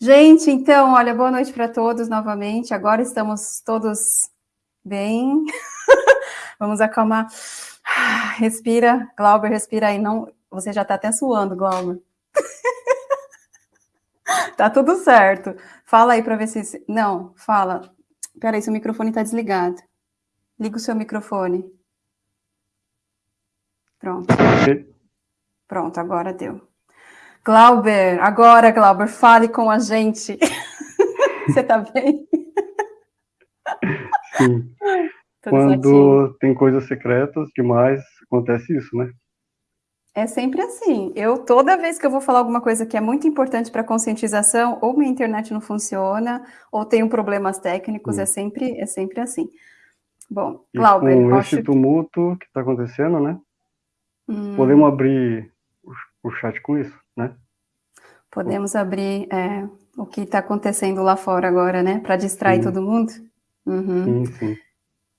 Gente, então, olha, boa noite para todos novamente. Agora estamos todos bem. Vamos acalmar. Respira, Glauber, respira aí. Não, você já está até suando, Glauber. tá tudo certo. Fala aí para ver se... Não, fala. Peraí, seu microfone está desligado. Liga o seu microfone. Pronto. Pronto, agora deu. Glauber, agora, Glauber, fale com a gente. Você está bem? Sim. Quando tem coisas secretas demais, acontece isso, né? É sempre assim. Eu, toda vez que eu vou falar alguma coisa que é muito importante para conscientização, ou minha internet não funciona, ou tenho problemas técnicos, hum. é, sempre, é sempre assim. Bom, e Glauber... com esse tumulto que está acontecendo, né? Hum. Podemos abrir o, o chat com isso, né? Podemos abrir é, o que está acontecendo lá fora agora, né? Para distrair sim. todo mundo? Uhum. Sim, sim.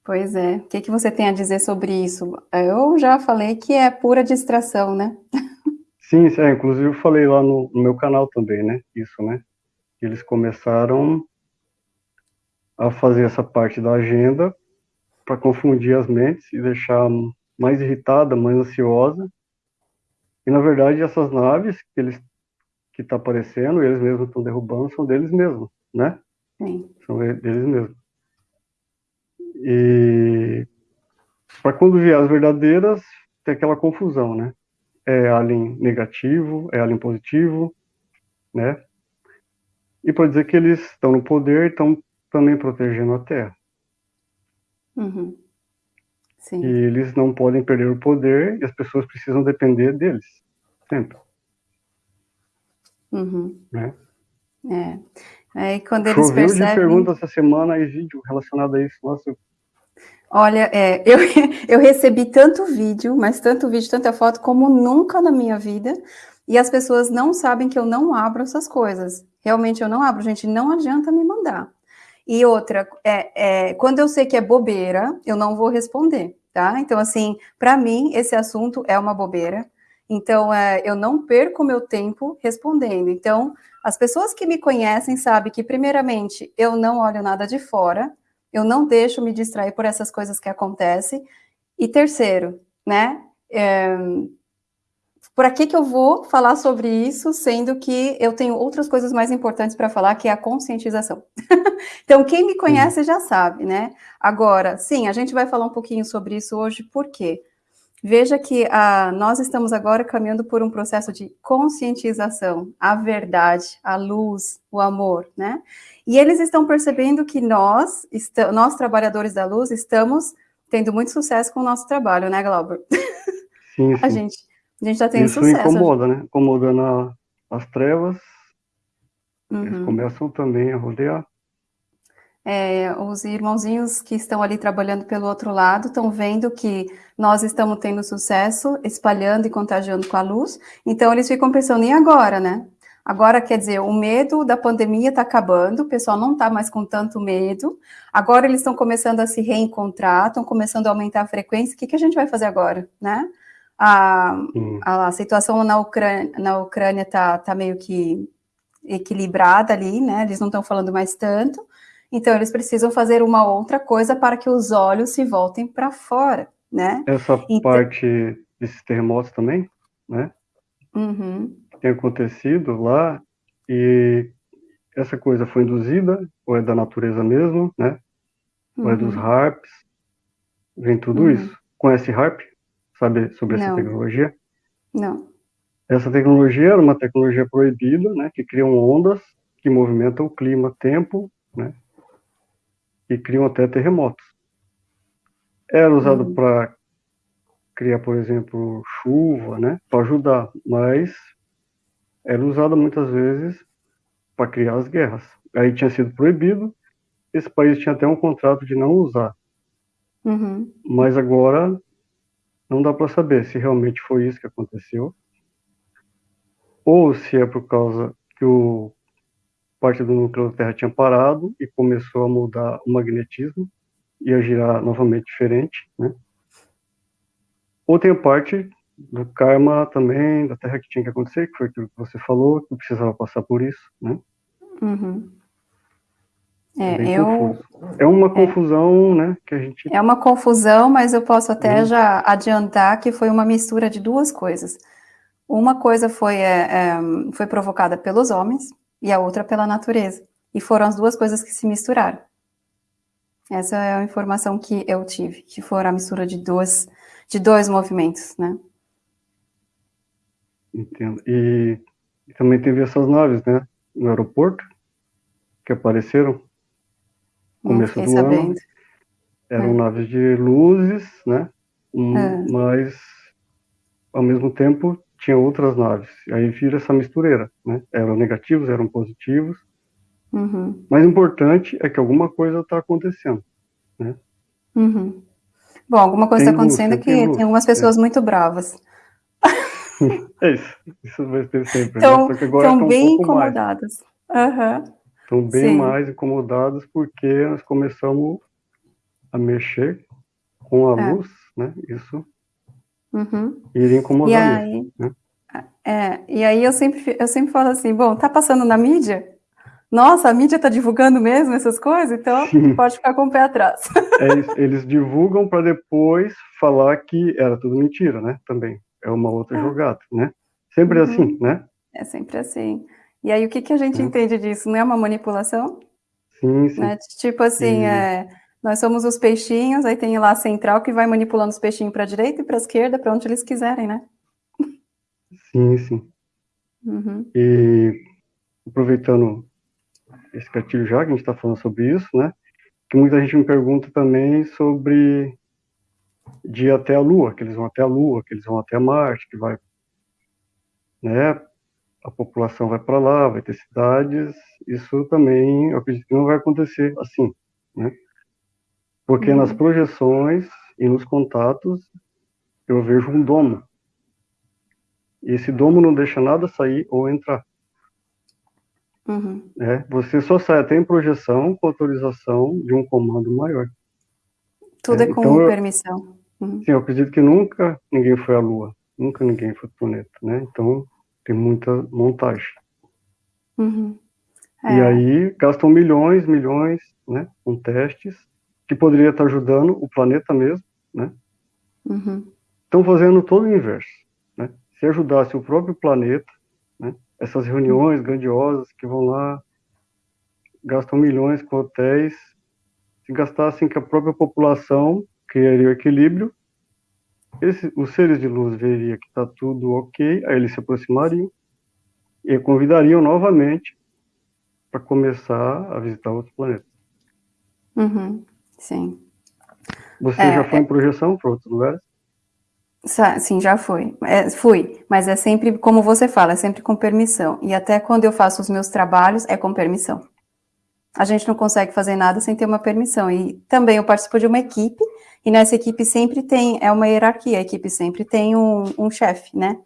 Pois é. O que, que você tem a dizer sobre isso? Eu já falei que é pura distração, né? Sim, é, inclusive eu falei lá no, no meu canal também, né? Isso, né? Eles começaram a fazer essa parte da agenda para confundir as mentes e deixar mais irritada, mais ansiosa. E na verdade essas naves que eles que está aparecendo, eles mesmos estão derrubando, são deles mesmos, né? Sim. São deles mesmos. E para quando vier as verdadeiras, tem aquela confusão, né? É alien negativo, é alien positivo, né? E para dizer que eles estão no poder, estão também protegendo a Terra. Uhum. Sim. E eles não podem perder o poder e as pessoas precisam depender deles, sempre. Uhum. Né? É. Aí quando eles Choveu percebem... de perguntas essa semana e vídeo relacionado a isso. Nossa. Olha, é, eu, eu recebi tanto vídeo, mas tanto vídeo, tanta foto, como nunca na minha vida. E as pessoas não sabem que eu não abro essas coisas. Realmente eu não abro, gente. Não adianta me mandar. E outra, é, é, quando eu sei que é bobeira, eu não vou responder, tá? Então, assim, para mim, esse assunto é uma bobeira. Então, é, eu não perco meu tempo respondendo. Então, as pessoas que me conhecem sabem que, primeiramente, eu não olho nada de fora, eu não deixo me distrair por essas coisas que acontecem. E terceiro, né, é, por que que eu vou falar sobre isso, sendo que eu tenho outras coisas mais importantes para falar, que é a conscientização. então, quem me conhece já sabe, né? Agora, sim, a gente vai falar um pouquinho sobre isso hoje, por quê? Veja que ah, nós estamos agora caminhando por um processo de conscientização, a verdade, a luz, o amor, né? E eles estão percebendo que nós, nós trabalhadores da luz, estamos tendo muito sucesso com o nosso trabalho, né, Glauber? Sim, sim. A gente a gente está tendo Isso sucesso. Isso incomoda, né? Incomodando as trevas, uhum. eles começam também a rodear. É, os irmãozinhos que estão ali trabalhando pelo outro lado estão vendo que nós estamos tendo sucesso, espalhando e contagiando com a luz, então eles ficam pensando, e agora, né? Agora, quer dizer, o medo da pandemia está acabando, o pessoal não está mais com tanto medo, agora eles estão começando a se reencontrar, estão começando a aumentar a frequência, o que, que a gente vai fazer agora, né? A, a situação na Ucrânia na Ucrânia está tá meio que equilibrada ali, né? Eles não estão falando mais tanto, então, eles precisam fazer uma outra coisa para que os olhos se voltem para fora, né? Essa então... parte desses terremotos também, né? Uhum. Tem acontecido lá e essa coisa foi induzida, ou é da natureza mesmo, né? Uhum. Ou é dos uhum. harps, vem tudo uhum. isso. Conhece harp? Sabe sobre Não. essa tecnologia? Não. Essa tecnologia era uma tecnologia proibida, né? Que criam ondas que movimentam o clima, tempo, né? e criam até terremotos. Era usado uhum. para criar, por exemplo, chuva, né, para ajudar, mas era usado muitas vezes para criar as guerras. Aí tinha sido proibido, esse país tinha até um contrato de não usar. Uhum. Mas agora não dá para saber se realmente foi isso que aconteceu, ou se é por causa que o parte do núcleo da Terra tinha parado e começou a mudar o magnetismo e a girar novamente diferente, né? Ou tem a parte do karma também, da Terra que tinha que acontecer, que foi aquilo que você falou, que precisava passar por isso, né? Uhum. É, é eu... É uma é. confusão, é, né, que a gente... É uma confusão, mas eu posso até uhum. já adiantar que foi uma mistura de duas coisas. Uma coisa foi, é, é, foi provocada pelos homens e a outra pela natureza. E foram as duas coisas que se misturaram. Essa é a informação que eu tive, que foram a mistura de dois, de dois movimentos, né? Entendo. E, e também teve essas naves, né, no aeroporto, que apareceram começo do sabendo. ano. Eram é. naves de luzes, né, um, é. mas, ao mesmo tempo, tinha outras naves. Aí vira essa mistureira, né? Eram negativos, eram positivos, Uhum. Mais importante é que alguma coisa está acontecendo, né? Uhum. Bom, alguma coisa está acontecendo luz, que tem, tem, algumas pessoas é. muito bravas. É isso, isso vai ter sempre. Então, né? estão um bem incomodadas. Uhum. Estão bem Sim. mais incomodadas porque nós começamos a mexer com a é. luz, né? Isso uhum. iria incomodar e aí, mesmo, né? É, e aí eu sempre, eu sempre falo assim, bom, tá passando na mídia? nossa, a mídia está divulgando mesmo essas coisas, então Sim. pode ficar com o pé atrás. É, eles divulgam para depois falar que era tudo mentira, né? Também é uma outra é. jogada, né? Sempre uhum. assim, né? É sempre assim. E aí o que, que a gente é. entende disso? Não é uma manipulação? Sim, sim. Né? Tipo assim, é, nós somos os peixinhos, aí tem lá a central que vai manipulando os peixinhos para a direita e para a esquerda, para onde eles quiserem, né? Sim, sim. Uhum. E aproveitando esse gatilho já, que a gente está falando sobre isso, né? Que muita gente me pergunta também sobre de ir até a Lua, que eles vão até a Lua, que eles vão até Marte, que vai, né? A população vai para lá, vai ter cidades. Isso também, eu acredito que não vai acontecer assim, né? Porque uhum. nas projeções e nos contatos eu vejo um domo. E esse domo não deixa nada sair ou entrar. Uhum. É, você só sai até em projeção com autorização de um comando maior. Tudo é, é com então permissão. Uhum. Sim, eu acredito que nunca ninguém foi à Lua, nunca ninguém foi para o planeta, né? Então tem muita montagem. Uhum. É. E aí gastam milhões, milhões, né, com testes que poderia estar ajudando o planeta mesmo, né? Uhum. Estão fazendo todo o inverso, né? Se ajudasse o próprio planeta, né? essas reuniões grandiosas que vão lá, gastam milhões com hotéis, se gastassem que a própria população criaria o equilíbrio, esse, os seres de luz veriam que está tudo ok, aí eles se aproximariam e convidariam novamente para começar a visitar outros planetas. Uhum, sim. Você é, já foi é... em projeção para outros lugares? Sim, já fui. É, fui, mas é sempre, como você fala, é sempre com permissão. E até quando eu faço os meus trabalhos, é com permissão. A gente não consegue fazer nada sem ter uma permissão. E também eu participo de uma equipe, e nessa equipe sempre tem, é uma hierarquia, a equipe sempre tem um, um chefe, né?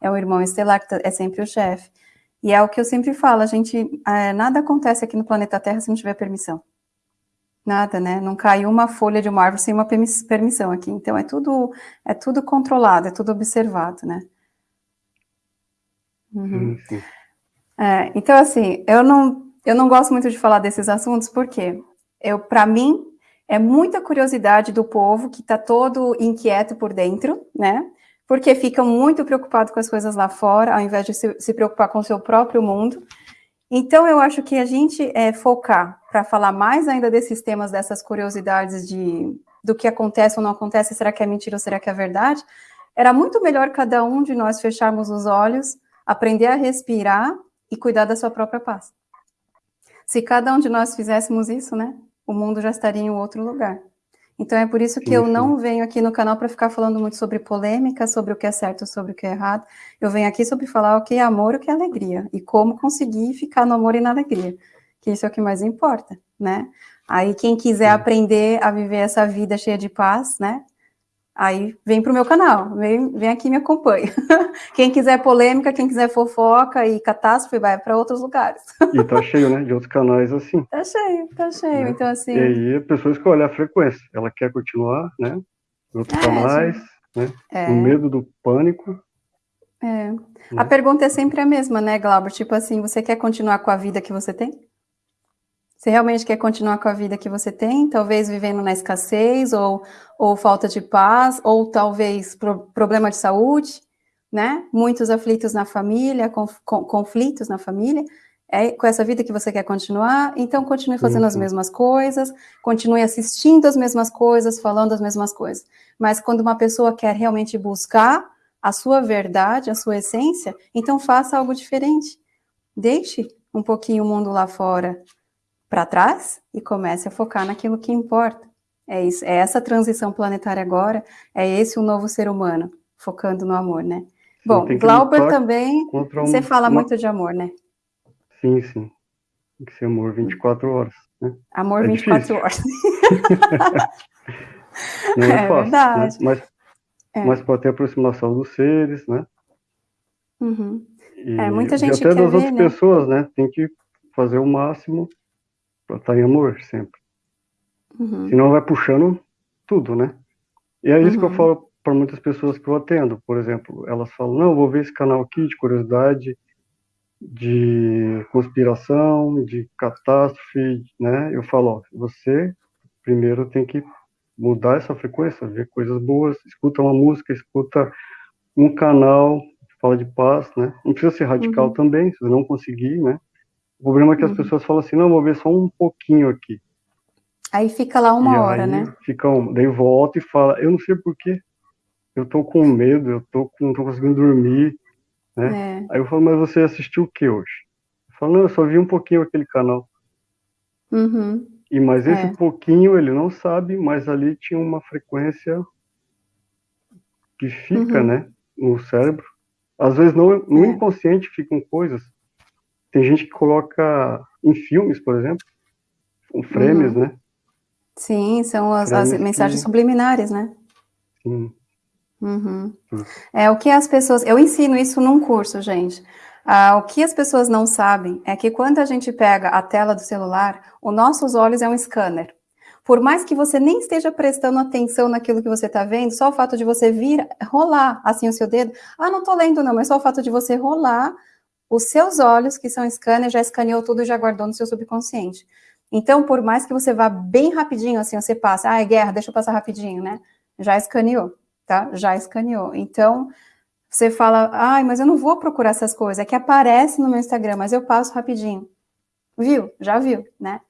É o irmão estelar que tá, é sempre o chefe. E é o que eu sempre falo, a gente, é, nada acontece aqui no planeta Terra se não tiver permissão. Nada, né? Não cai uma folha de uma árvore sem uma permissão aqui. Então, é tudo, é tudo controlado, é tudo observado, né? Uhum. É, então, assim, eu não, eu não gosto muito de falar desses assuntos, porque eu, para mim, é muita curiosidade do povo que está todo inquieto por dentro, né? Porque ficam muito preocupados com as coisas lá fora, ao invés de se, se preocupar com o seu próprio mundo. Então, eu acho que a gente é, focar para falar mais ainda desses temas, dessas curiosidades de do que acontece ou não acontece, será que é mentira ou será que é verdade, era muito melhor cada um de nós fecharmos os olhos, aprender a respirar e cuidar da sua própria paz. Se cada um de nós fizéssemos isso, né, o mundo já estaria em outro lugar. Então é por isso que eu não venho aqui no canal para ficar falando muito sobre polêmica, sobre o que é certo, sobre o que é errado. Eu venho aqui sobre falar o que é amor, o que é alegria e como conseguir ficar no amor e na alegria, que isso é o que mais importa, né? Aí quem quiser aprender a viver essa vida cheia de paz, né? Aí vem para o meu canal, vem, vem aqui e me acompanha. quem quiser polêmica, quem quiser fofoca e catástrofe, vai para outros lugares. e tá cheio, né, de outros canais assim. Tá cheio, tá cheio, né? então assim... E aí a pessoa escolhe a frequência, ela quer continuar, né, outros é, canais, gente... né, é. o medo do pânico. É. Né? A pergunta é sempre a mesma, né, Glauber? Tipo assim, você quer continuar com a vida que você tem? Você realmente quer continuar com a vida que você tem? Talvez vivendo na escassez, ou, ou falta de paz, ou talvez pro, problema de saúde, né? Muitos aflitos na família, conf, conflitos na família. É com essa vida que você quer continuar? Então continue fazendo uhum. as mesmas coisas, continue assistindo as mesmas coisas, falando as mesmas coisas. Mas quando uma pessoa quer realmente buscar a sua verdade, a sua essência, então faça algo diferente. Deixe um pouquinho o mundo lá fora para trás e comece a focar naquilo que importa. É isso, é essa transição planetária agora, é esse o novo ser humano, focando no amor, né? Bom, Glauber também, um, você fala uma... muito de amor, né? Sim, sim. Tem que ser amor 24 horas. Né? Amor é 24 difícil. horas. Não é, é fácil, né? verdade. Né? Mas é. mas pode ter aproximação dos seres, né? Uhum. E, é, muita gente e até das ver, outras né? pessoas, né? Tem que fazer o máximo para estar em amor sempre. Uhum. Senão vai puxando tudo, né? E é isso uhum. que eu uhum. falo para muitas pessoas que eu atendo. Por exemplo, elas falam, não, vou ver esse canal aqui de curiosidade, de conspiração, de catástrofe, né? Eu falo, ó, você primeiro tem que mudar essa frequência, ver coisas boas, escuta uma música, escuta um canal, fala de paz, né? Não precisa ser radical uhum. também, se você não conseguir, né? O problema é que as uhum. pessoas falam assim, não, vou ver só um pouquinho aqui. Aí fica lá uma e hora, né? Fica um, daí volta e fala, eu não sei porquê, eu tô com medo, eu tô com, não tô conseguindo dormir, né? É. Aí eu falo, mas você assistiu o que hoje? Eu falo, não, eu só vi um pouquinho aquele canal. Uhum. E mas esse é. pouquinho ele não sabe, mas ali tinha uma frequência que fica, uhum. né, no cérebro. Às vezes no, no é. inconsciente ficam coisas. Tem gente que coloca em filmes, por exemplo, com frames, uhum. né? Sim, são as, as mensagens que... subliminares, né? Sim. Uhum. É o que as pessoas. Eu ensino isso num curso, gente. Ah, o que as pessoas não sabem é que quando a gente pega a tela do celular, os nossos olhos é um scanner. Por mais que você nem esteja prestando atenção naquilo que você está vendo, só o fato de você vir, rolar assim o seu dedo, ah, não estou lendo não, mas só o fato de você rolar, os seus olhos, que são scanner, já escaneou tudo e já guardou no seu subconsciente. Então, por mais que você vá bem rapidinho, assim, você passa, ah, é guerra, deixa eu passar rapidinho, né? Já escaneou, tá? Já escaneou. Então, você fala, ai, mas eu não vou procurar essas coisas, é que aparece no meu Instagram, mas eu passo rapidinho. Viu? Já viu, né?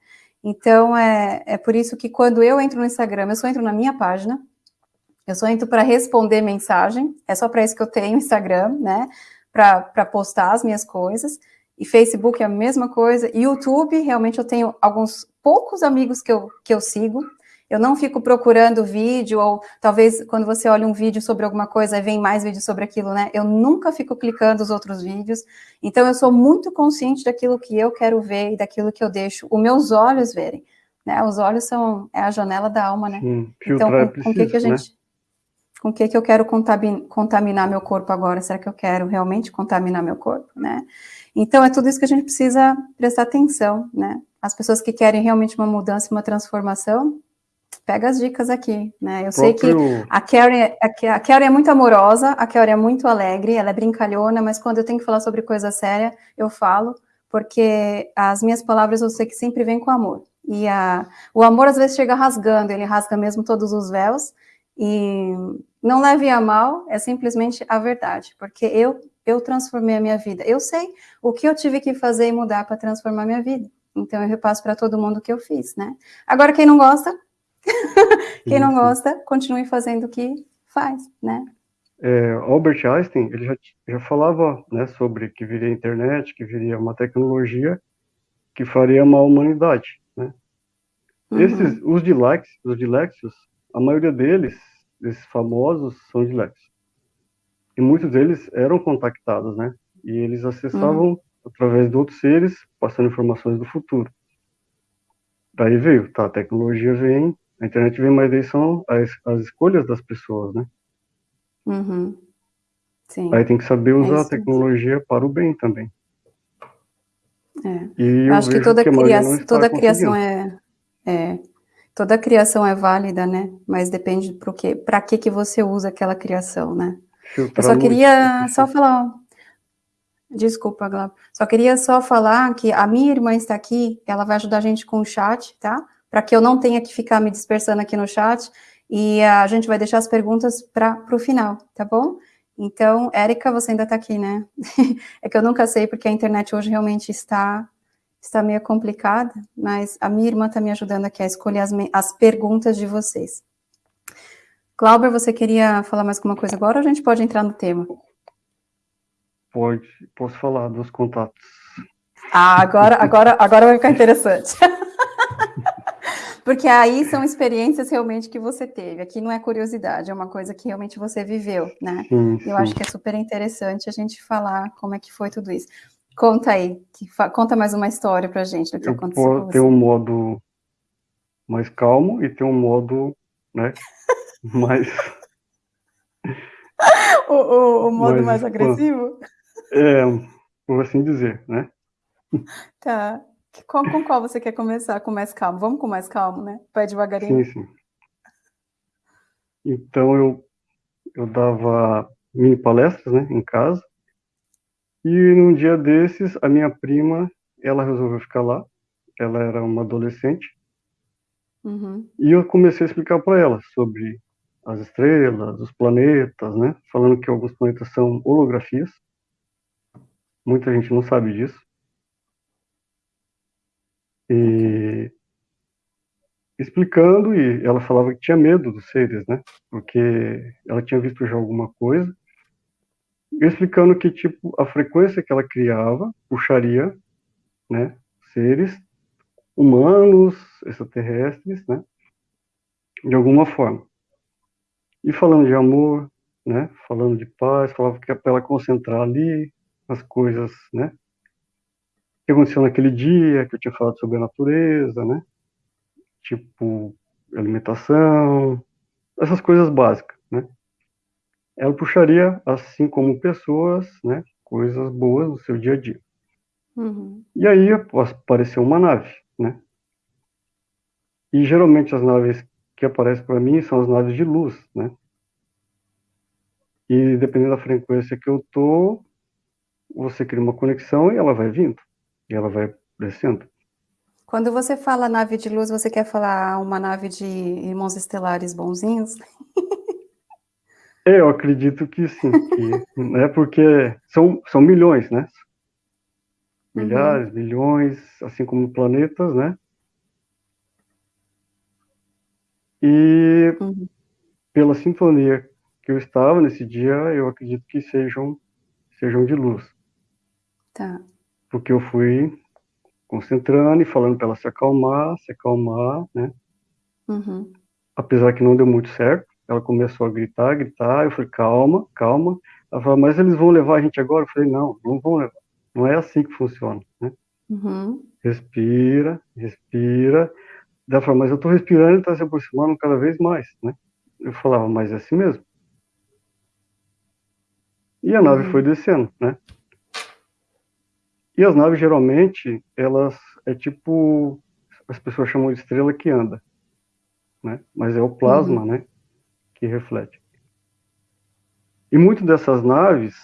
Então, é, é por isso que quando eu entro no Instagram, eu só entro na minha página, eu só entro para responder mensagem, é só para isso que eu tenho Instagram, né? Para postar as minhas coisas. E Facebook é a mesma coisa. YouTube, realmente eu tenho alguns poucos amigos que eu, que eu sigo, eu não fico procurando vídeo, ou talvez quando você olha um vídeo sobre alguma coisa, vem mais vídeo sobre aquilo, né? Eu nunca fico clicando os outros vídeos. Então, eu sou muito consciente daquilo que eu quero ver e daquilo que eu deixo os meus olhos verem. Né? Os olhos são é a janela da alma, né? Sim, então, com, com o que, que a gente. Né? Com o que, que eu quero contaminar meu corpo agora? Será que eu quero realmente contaminar meu corpo, né? Então, é tudo isso que a gente precisa prestar atenção, né? As pessoas que querem realmente uma mudança, uma transformação, pega as dicas aqui, né? Eu sei que a Carrie, a Carrie é muito amorosa, a Carrie é muito alegre, ela é brincalhona, mas quando eu tenho que falar sobre coisa séria, eu falo, porque as minhas palavras eu sei que sempre vêm com amor. E a, o amor às vezes chega rasgando, ele rasga mesmo todos os véus, e não leve a mal, é simplesmente a verdade, porque eu, eu transformei a minha vida. Eu sei o que eu tive que fazer e mudar para transformar a minha vida. Então eu repasso para todo mundo o que eu fiz, né? Agora, quem não gosta, Quem não gosta, continue fazendo o que faz, né? É, Albert Einstein, ele já, já falava né, sobre que viria a internet, que viria uma tecnologia que faria mal à humanidade, né? Uhum. Esses, os dilex, os dilexios, a maioria deles, esses famosos, são dilexios. E muitos deles eram contactados, né? E eles acessavam uhum. através de outros seres, passando informações do futuro. Daí veio, tá, a tecnologia vem, a internet vem, mas aí são as, as escolhas das pessoas, né? Uhum. Sim. Aí tem que saber usar é a tecnologia para o bem também. É. Eu acho que toda, que criação, toda criação é, é, toda criação é válida, né? Mas depende para que, para que que você usa aquela criação, né? Eu só queria só falar, desculpa, Glauco, só queria só falar que a minha irmã está aqui, ela vai ajudar a gente com o chat, tá? Para que eu não tenha que ficar me dispersando aqui no chat, e a gente vai deixar as perguntas para o final, tá bom? Então, Érica, você ainda está aqui, né? é que eu nunca sei, porque a internet hoje realmente está, está meio complicada, mas a minha irmã está me ajudando aqui a escolher as, as perguntas de vocês. Glauber, você queria falar mais alguma coisa agora ou a gente pode entrar no tema? Pode, posso falar dos contatos. Ah, agora, agora, agora vai ficar interessante. Porque aí são experiências realmente que você teve. Aqui não é curiosidade, é uma coisa que realmente você viveu, né? Sim, sim. Eu acho que é super interessante a gente falar como é que foi tudo isso. Conta aí, conta mais uma história pra gente do que Eu aconteceu. Tem um modo mais calmo e tem um modo, né, mais... o, o, o, modo mais, mais agressivo? É, por assim dizer, né? Tá. Com, com qual você quer começar? Com mais calmo? Vamos com mais calmo, né? Vai devagarinho. Sim, sim. Então, eu, eu dava mini palestras, né, em casa. E num dia desses, a minha prima, ela resolveu ficar lá. Ela era uma adolescente. Uhum. E eu comecei a explicar para ela sobre as estrelas, os planetas, né? Falando que alguns planetas são holografias. Muita gente não sabe disso. E explicando, e ela falava que tinha medo dos seres, né? Porque ela tinha visto já alguma coisa. Explicando que, tipo, a frequência que ela criava puxaria, né? Seres humanos, extraterrestres, né? De alguma forma. E falando de amor, né? Falando de paz, falava que é para ela concentrar ali as coisas, né? que aconteceu naquele dia, que eu tinha falado sobre a natureza, né? Tipo, alimentação, essas coisas básicas? Ela puxaria, assim como pessoas, né? Coisas boas no seu dia a dia. Uhum. E aí apareceu uma nave, né? E geralmente as naves que aparecem para mim são as naves de luz, né? E dependendo da frequência que eu tô, você cria uma conexão e ela vai vindo e ela vai descendo. Quando você fala nave de luz, você quer falar uma nave de irmãos estelares bonzinhos? É, eu acredito que sim, que, né, porque são, são milhões, né? Milhares, uhum. milhões, assim como planetas, né? E uhum. pela sintonia que eu estava nesse dia, eu acredito que sejam, sejam de luz. Tá porque eu fui concentrando e falando para ela se acalmar, se acalmar, né? Uhum. Apesar que não deu muito certo, ela começou a gritar, gritar, eu falei, calma, calma. Ela falou, mas eles vão levar a gente agora? Eu falei, não, não vão levar. Não é assim que funciona, né? Uhum. Respira, respira. Ela falou, mas eu estou respirando e está se aproximando cada vez mais, né? Eu falava, mas é assim mesmo. E a nave uhum. foi descendo, né? E as naves, geralmente, elas é tipo, as pessoas chamam de estrela que anda, né? Mas é o plasma, uhum. né? Que reflete. E muitas dessas naves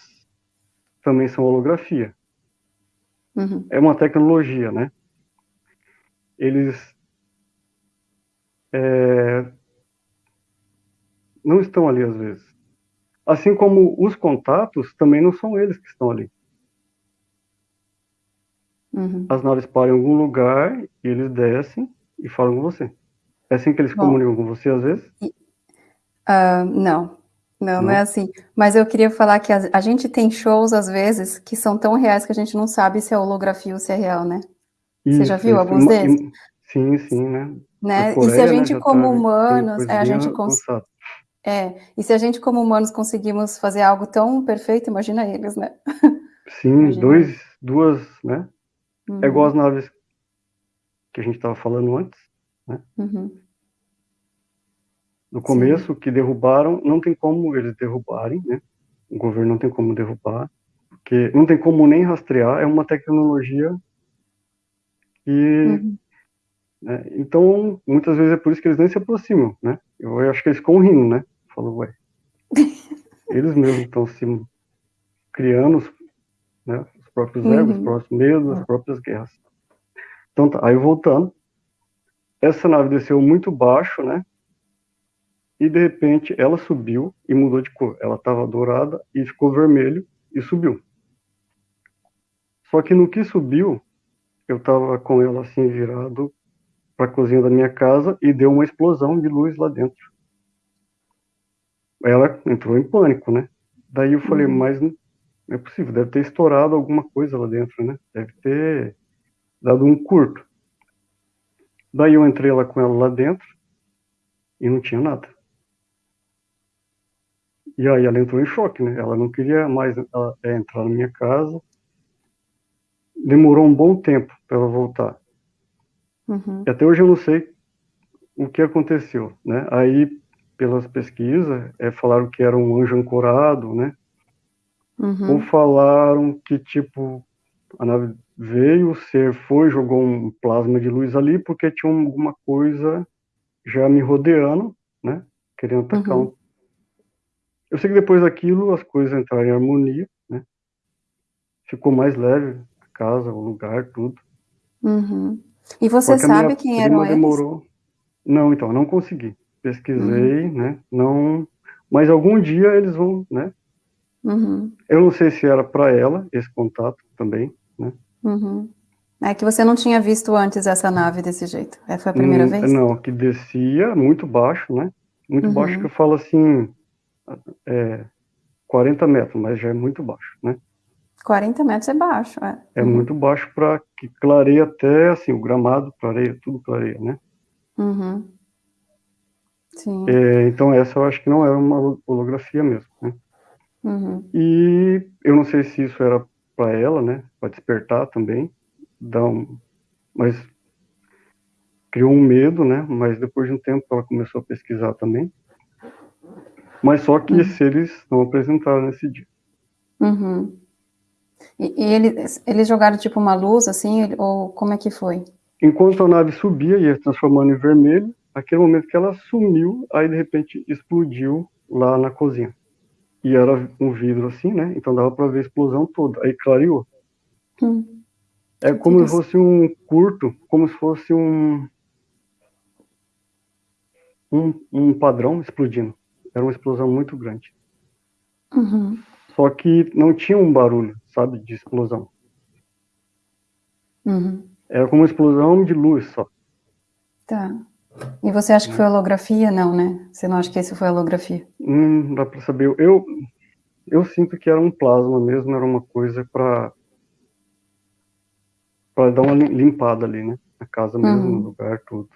também são holografia. Uhum. É uma tecnologia, né? Eles é, não estão ali às vezes. Assim como os contatos também não são eles que estão ali. Uhum. As naves param em algum lugar e eles descem e falam com você. É assim que eles Bom, comunicam com você às vezes? Uh, não. não. não, é assim. Mas eu queria falar que a, a, gente tem shows, às vezes, que são tão reais que a gente não sabe se é holografia ou se é real, né? Isso, você já viu isso. alguns deles? Sim, sim, né? né? Coreia, e se a né, gente, né, como tá, humanos, é, a gente cons... É, e se a gente, como humanos, conseguimos fazer algo tão perfeito, imagina eles, né? Sim, imagina. dois, duas, né? Uhum. É igual as naves que a gente estava falando antes, né? Uhum. No começo, Sim. que derrubaram, não tem como eles derrubarem, né? O governo não tem como derrubar, porque não tem como nem rastrear, é uma tecnologia que... Uhum. Né? Então, muitas vezes é por isso que eles nem se aproximam, né? Eu acho que eles ficam rindo, né? Falou, ué. Eles mesmos estão se criando né, os próprios egos, os próprios medos, as próprias guerras. Então tá, aí voltando, essa nave desceu muito baixo, né? E de repente ela subiu e mudou de cor. Ela estava dourada e ficou vermelho e subiu. Só que no que subiu, eu estava com ela assim virado para a cozinha da minha casa e deu uma explosão de luz lá dentro. Ela entrou em pânico, né? Daí eu falei, uhum. mas não é possível, deve ter estourado alguma coisa lá dentro, né? Deve ter dado um curto. Daí eu entrei lá com ela lá dentro e não tinha nada. E aí ela entrou em choque, né? Ela não queria mais entrar na minha casa. Demorou um bom tempo para ela voltar. Uhum. E até hoje eu não sei o que aconteceu, né? Aí, pelas pesquisas, é, falaram que era um anjo ancorado, né? Uhum. Ou falaram que, tipo, a nave veio, o ser foi, jogou um plasma de luz ali, porque tinha alguma coisa já me rodeando, né? Querendo atacar uhum. Eu sei que depois daquilo as coisas entraram em harmonia, né? Ficou mais leve a casa, o lugar, tudo. Uhum. E você Porque sabe quem eram eles? demorou. Não, então, não consegui. Pesquisei, uhum. né? Não. Mas algum dia eles vão, né? Uhum. Eu não sei se era para ela esse contato também, né? Uhum. É que você não tinha visto antes essa nave desse jeito. É, foi a primeira hum, vez? Não, que descia muito baixo, né? Muito uhum. baixo que eu falo assim, é, 40 metros, mas já é muito baixo, né? 40 metros é baixo, é. É uhum. muito baixo para que clareia até, assim, o gramado clareia, tudo clareia, né? Uhum. Sim. É, então essa eu acho que não era uma holografia mesmo, né? Uhum. E eu não sei se isso era para ela, né? Para despertar também, dar um, mas criou um medo, né? Mas depois de um tempo ela começou a pesquisar também. Mas só que uhum. esses seres não apresentaram nesse dia. Uhum. E, e eles, eles jogaram tipo uma luz assim, ou como é que foi? Enquanto a nave subia e ia transformando em vermelho, aquele momento que ela sumiu, aí de repente explodiu lá na cozinha e era um vidro assim, né? Então dava para ver a explosão toda. Aí clareou. Hum. É como se fosse um curto, como se fosse um, um, um padrão explodindo. Era uma explosão muito grande. Uhum. Só que não tinha um barulho, sabe, de explosão. Uhum. Era como uma explosão de luz só. Tá. E você acha que foi holografia? Não, né? Você não acha que esse foi holografia? Hum, dá para saber. Eu, eu sinto que era um plasma mesmo, era uma coisa para para dar uma limpada ali, né? Na casa mesmo, uhum. no lugar, tudo.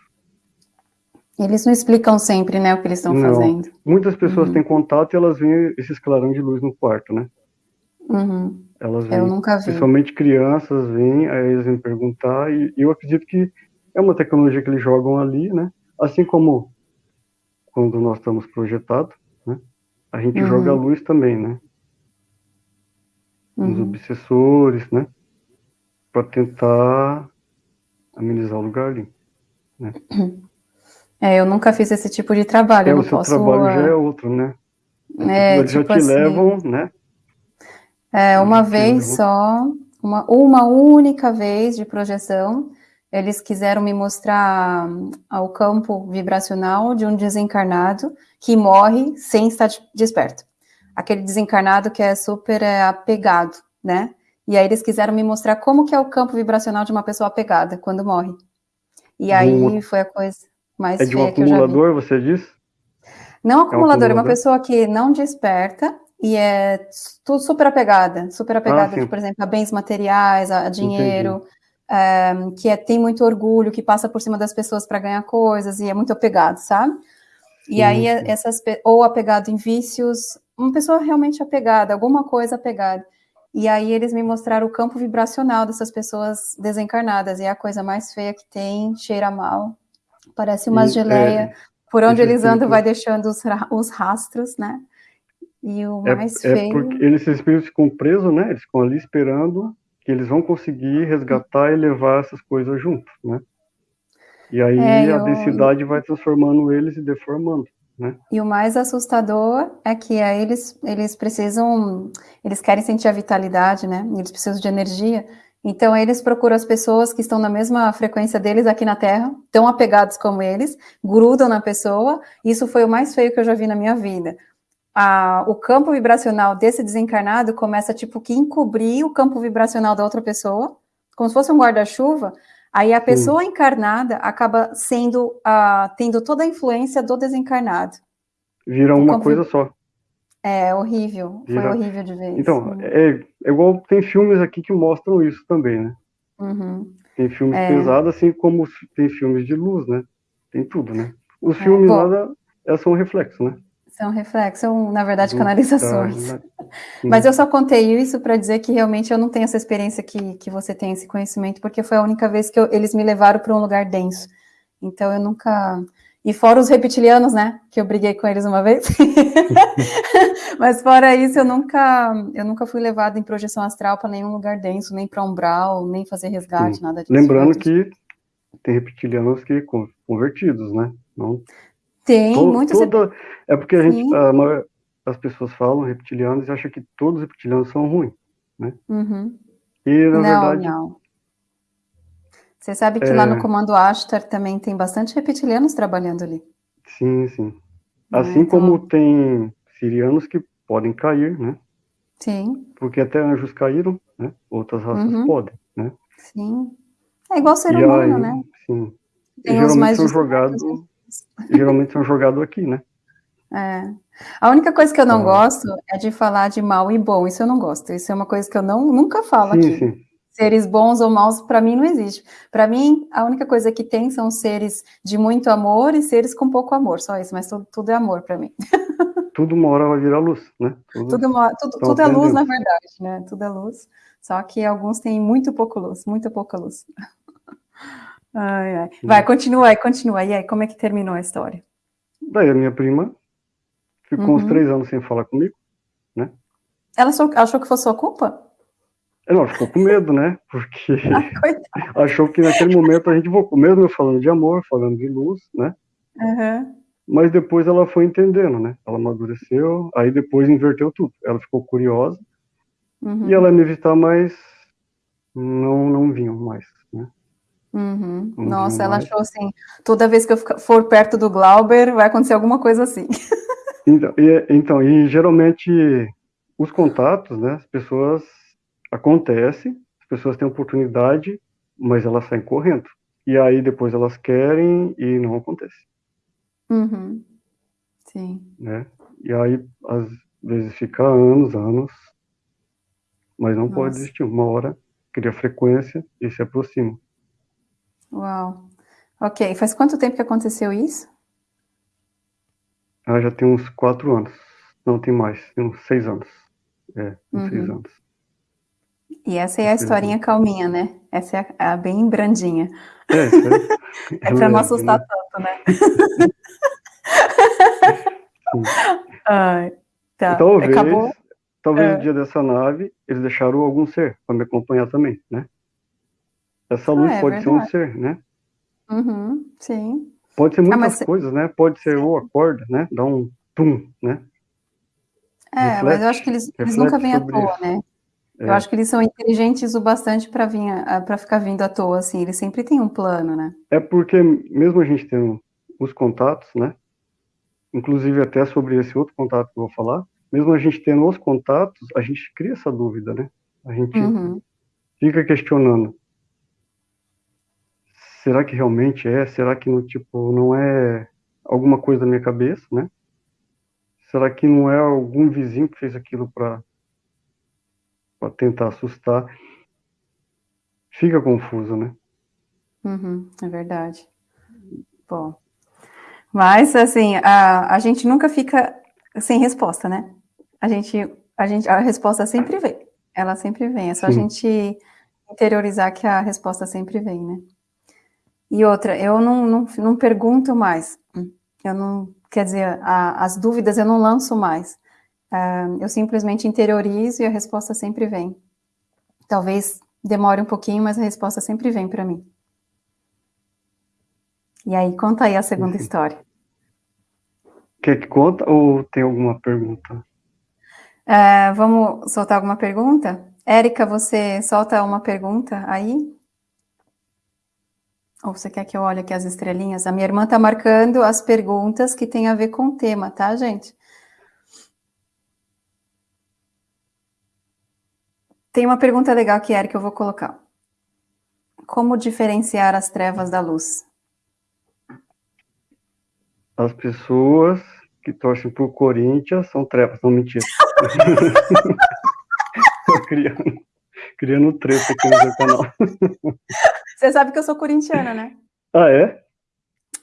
Eles não explicam sempre, né, o que eles estão fazendo. Muitas pessoas uhum. têm contato e elas veem esses clarão de luz no quarto, né? Uhum. Elas vêm, eu nunca vi. Principalmente crianças vêm, aí eles vêm perguntar, e eu acredito que é uma tecnologia que eles jogam ali, né? Assim como quando nós estamos projetados, né? A gente uhum. joga a luz também, né? Uhum. Os obsessores, né? Para tentar amenizar o lugar ali, né? É, eu nunca fiz esse tipo de trabalho. É, o seu posso... trabalho já é outro, né? É, Eles tipo já te assim, levam, né? É, uma vez só, uma, uma única vez de projeção, eles quiseram me mostrar o campo vibracional de um desencarnado que morre sem estar desperto. Aquele desencarnado que é super é, apegado, né? E aí eles quiseram me mostrar como que é o campo vibracional de uma pessoa apegada quando morre. E aí foi a coisa mais é de um acumulador, você disse? Não acumulador, é, um acumulador, é uma pessoa que não desperta e é tudo super apegada, super apegada, ah, por exemplo, a bens materiais, a, dinheiro, é, que é, tem muito orgulho, que passa por cima das pessoas para ganhar coisas e é muito apegado, sabe? E uhum. aí essas ou apegado em vícios, uma pessoa realmente apegada, alguma coisa apegada. E aí eles me mostraram o campo vibracional dessas pessoas desencarnadas, e é a coisa mais feia que tem, cheira mal, parece uma e, geleia, é, por onde eles andam vai deixando os, os rastros, né? E o é, mais é, feio... É porque eles, esses espíritos ficam presos, né? Eles ficam ali esperando que eles vão conseguir resgatar e levar essas coisas junto, né? E aí é, a densidade vai transformando eles e deformando. né? E o mais assustador é que aí eles, eles precisam, eles querem sentir a vitalidade, né? Eles precisam de energia. Então, eles procuram as pessoas que estão na mesma frequência deles aqui na Terra, tão apegados como eles, grudam na pessoa. Isso foi o mais feio que eu já vi na minha vida. A, o campo vibracional desse desencarnado começa, tipo, que encobrir o campo vibracional da outra pessoa, como se fosse um guarda-chuva, Aí a pessoa encarnada acaba sendo, uh, tendo toda a influência do desencarnado. Vira uma coisa só. É horrível, Vira... foi horrível de ver. Então, é, é, igual tem filmes aqui que mostram isso também, né? Uhum. Tem filmes é... pesados, assim como tem filmes de luz, né? Tem tudo, né? Os é, filmes lá é só um reflexo, né? São reflexos, são, na verdade, canalizações. Tá, Mas eu só contei isso para dizer que realmente eu não tenho essa experiência que, que você tem, esse conhecimento, porque foi a única vez que eu, eles me levaram para um lugar denso. Então eu nunca. E fora os reptilianos, né? Que eu briguei com eles uma vez. Mas fora isso, eu nunca, eu nunca fui levado em projeção astral para nenhum lugar denso, nem para umbral, nem fazer resgate, Sim. nada disso. Lembrando que tem reptilianos que convertidos, né? Não tem, to, muitos. Toda, é porque a gente, a maior, as pessoas falam reptilianos e acham que todos os reptilianos são ruins, né? Uhum. E, na não, verdade... não. Você sabe que é... lá no Comando Ashtar também tem bastante reptilianos trabalhando ali. Sim, sim. É, assim então... como tem sirianos que podem cair, né? Sim. Porque até anjos caíram, né? Outras raças uhum. podem, né? Sim. É igual ser e humano, aí, né? Sim. Tem geralmente são jogados geralmente são jogados aqui, né? É. A única coisa que eu não ah. gosto é de falar de mal e bom. Isso eu não gosto. Isso é uma coisa que eu não, nunca falo sim, aqui. Sim. Seres bons ou maus, para mim, não existe. Para mim, a única coisa que tem são seres de muito amor e seres com pouco amor. Só isso, mas tudo, tudo é amor para mim. Tudo uma hora vai virar luz, né? Tudo, tudo, tudo, tudo é luz, na verdade, né? Tudo é luz. Só que alguns têm muito pouco luz, muito pouca luz. Ai, ai. Vai, continua aí, continua. E aí, como é que terminou a história? Daí a minha prima ficou uhum. uns três anos sem falar comigo, né? Ela achou que fosse sua culpa? Não, ficou com medo, né? Porque ah, achou que naquele momento a gente mesmo falando de amor, falando de luz, né? Uhum. Mas depois ela foi entendendo, né? Ela amadureceu, aí depois inverteu tudo. Ela ficou curiosa uhum. e ela me visitar, mas não, não vinham mais, né? Uhum. Nossa, ela achou assim, toda vez que eu for perto do Glauber, vai acontecer alguma coisa assim. Então, e, então, e geralmente os contatos, né, as pessoas acontece, as pessoas têm oportunidade, mas elas saem correndo. E aí depois elas querem e não acontece. Uhum. Sim. Né? E aí, às vezes, fica anos, anos, mas não Nossa. pode existir. Uma hora cria frequência e se aproxima. Uau. Ok, faz quanto tempo que aconteceu isso? Ah, já tem uns quatro anos. Não, tem mais, tem uns seis anos. É, uns uhum. seis anos. E essa é a historinha calminha, né? Essa é a, a bem brandinha. É, é, é para não assustar né? tanto, né? Ai, tá. Talvez, Acabou? talvez é. no dia dessa nave, eles deixaram algum ser para me acompanhar também, né? Essa luz ah, é pode verdade. ser um ser, né? Uhum, sim. Pode ser ah, muitas ah, coisas, né? Pode ser ou acorda, né? Dá um tum, né? É, reflete, mas eu acho que eles, eles nunca vêm à toa, isso. né? É. Eu acho que eles são inteligentes o bastante para vir para ficar vindo à toa, assim. Eles sempre têm um plano, né? É porque mesmo a gente tendo os contatos, né? Inclusive até sobre esse outro contato que eu vou falar, mesmo a gente tendo os contatos, a gente cria essa dúvida, né? A gente uhum. fica questionando será que realmente é? Será que no tipo não é alguma coisa da minha cabeça, né? Será que não é algum vizinho que fez aquilo para para tentar assustar? Fica confuso, né? Uhum, é verdade. Bom, mas assim a, a gente nunca fica sem resposta, né? A gente a gente a resposta sempre vem. Ela sempre vem. É só Sim. a gente interiorizar que a resposta sempre vem, né? E outra, eu não, não, não pergunto mais. Eu não, quer dizer, a, as dúvidas eu não lanço mais. Uh, eu simplesmente interiorizo e a resposta sempre vem. Talvez demore um pouquinho, mas a resposta sempre vem para mim. E aí, conta aí a segunda história. Quer que conta ou tem alguma pergunta? É, vamos soltar alguma pergunta? Érica, você solta uma pergunta aí? Ou você quer que eu olhe aqui as estrelinhas? A minha irmã está marcando as perguntas que tem a ver com o tema, tá, gente? Tem uma pergunta legal que, Érica, eu vou colocar. Como diferenciar as trevas da luz? As pessoas que torcem por Corinthians são trevas, não mentira. criando, criando treta aqui no seu canal. Você sabe que eu sou corintiana, né? Ah, é?